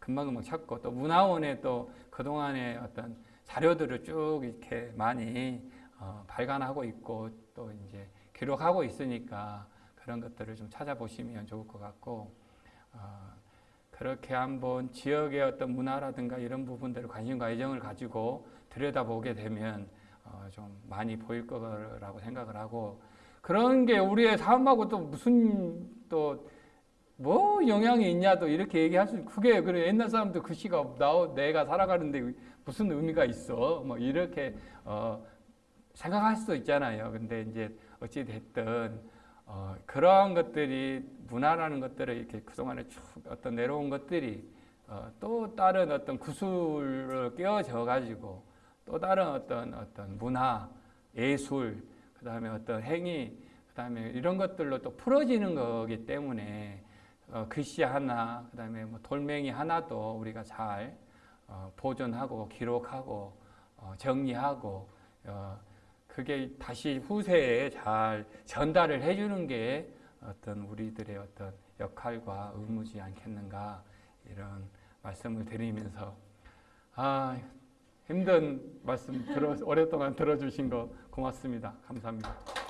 금방금방 찾고 또 문화원에 또 그동안의 어떤 자료들을 쭉 이렇게 많이 어, 발간하고 있고 또 이제 기록하고 있으니까 그런 것들을 좀 찾아보시면 좋을 것 같고 어, 그렇게 한번 지역의 어떤 문화라든가 이런 부분들을 관심과 애정을 가지고 들여다보게 되면 어, 좀 많이 보일 거라고 생각을 하고 그런 게 우리의 삶하고 또 무슨 또 뭐 영향이 있냐도 이렇게 얘기할 수 그게 그래 옛날 사람도 그 시가 나 내가 살아가는데 무슨 의미가 있어 뭐 이렇게 어, 생각할 수도 있잖아요. 근데 이제 어찌 됐든 어, 그러한 것들이 문화라는 것들을 이렇게 그동안에 쭉 어떤 내려온 것들이 어, 또 다른 어떤 구술을 끼워져 가지고 또 다른 어떤 어떤 문화, 예술, 그 다음에 어떤 행위, 그 다음에 이런 것들로 또 풀어지는 거기 때문에 어, 글씨 하나, 그 다음에 뭐 돌멩이 하나도 우리가 잘 어, 보존하고 기록하고 어, 정리하고 어, 그게 다시 후세에 잘 전달을 해주는 게 어떤 우리들의 어떤 역할과 의무지 않겠는가 이런 말씀을 드리면서 아 힘든 말씀 들어 오랫동안 들어주신 거 고맙습니다. 감사합니다.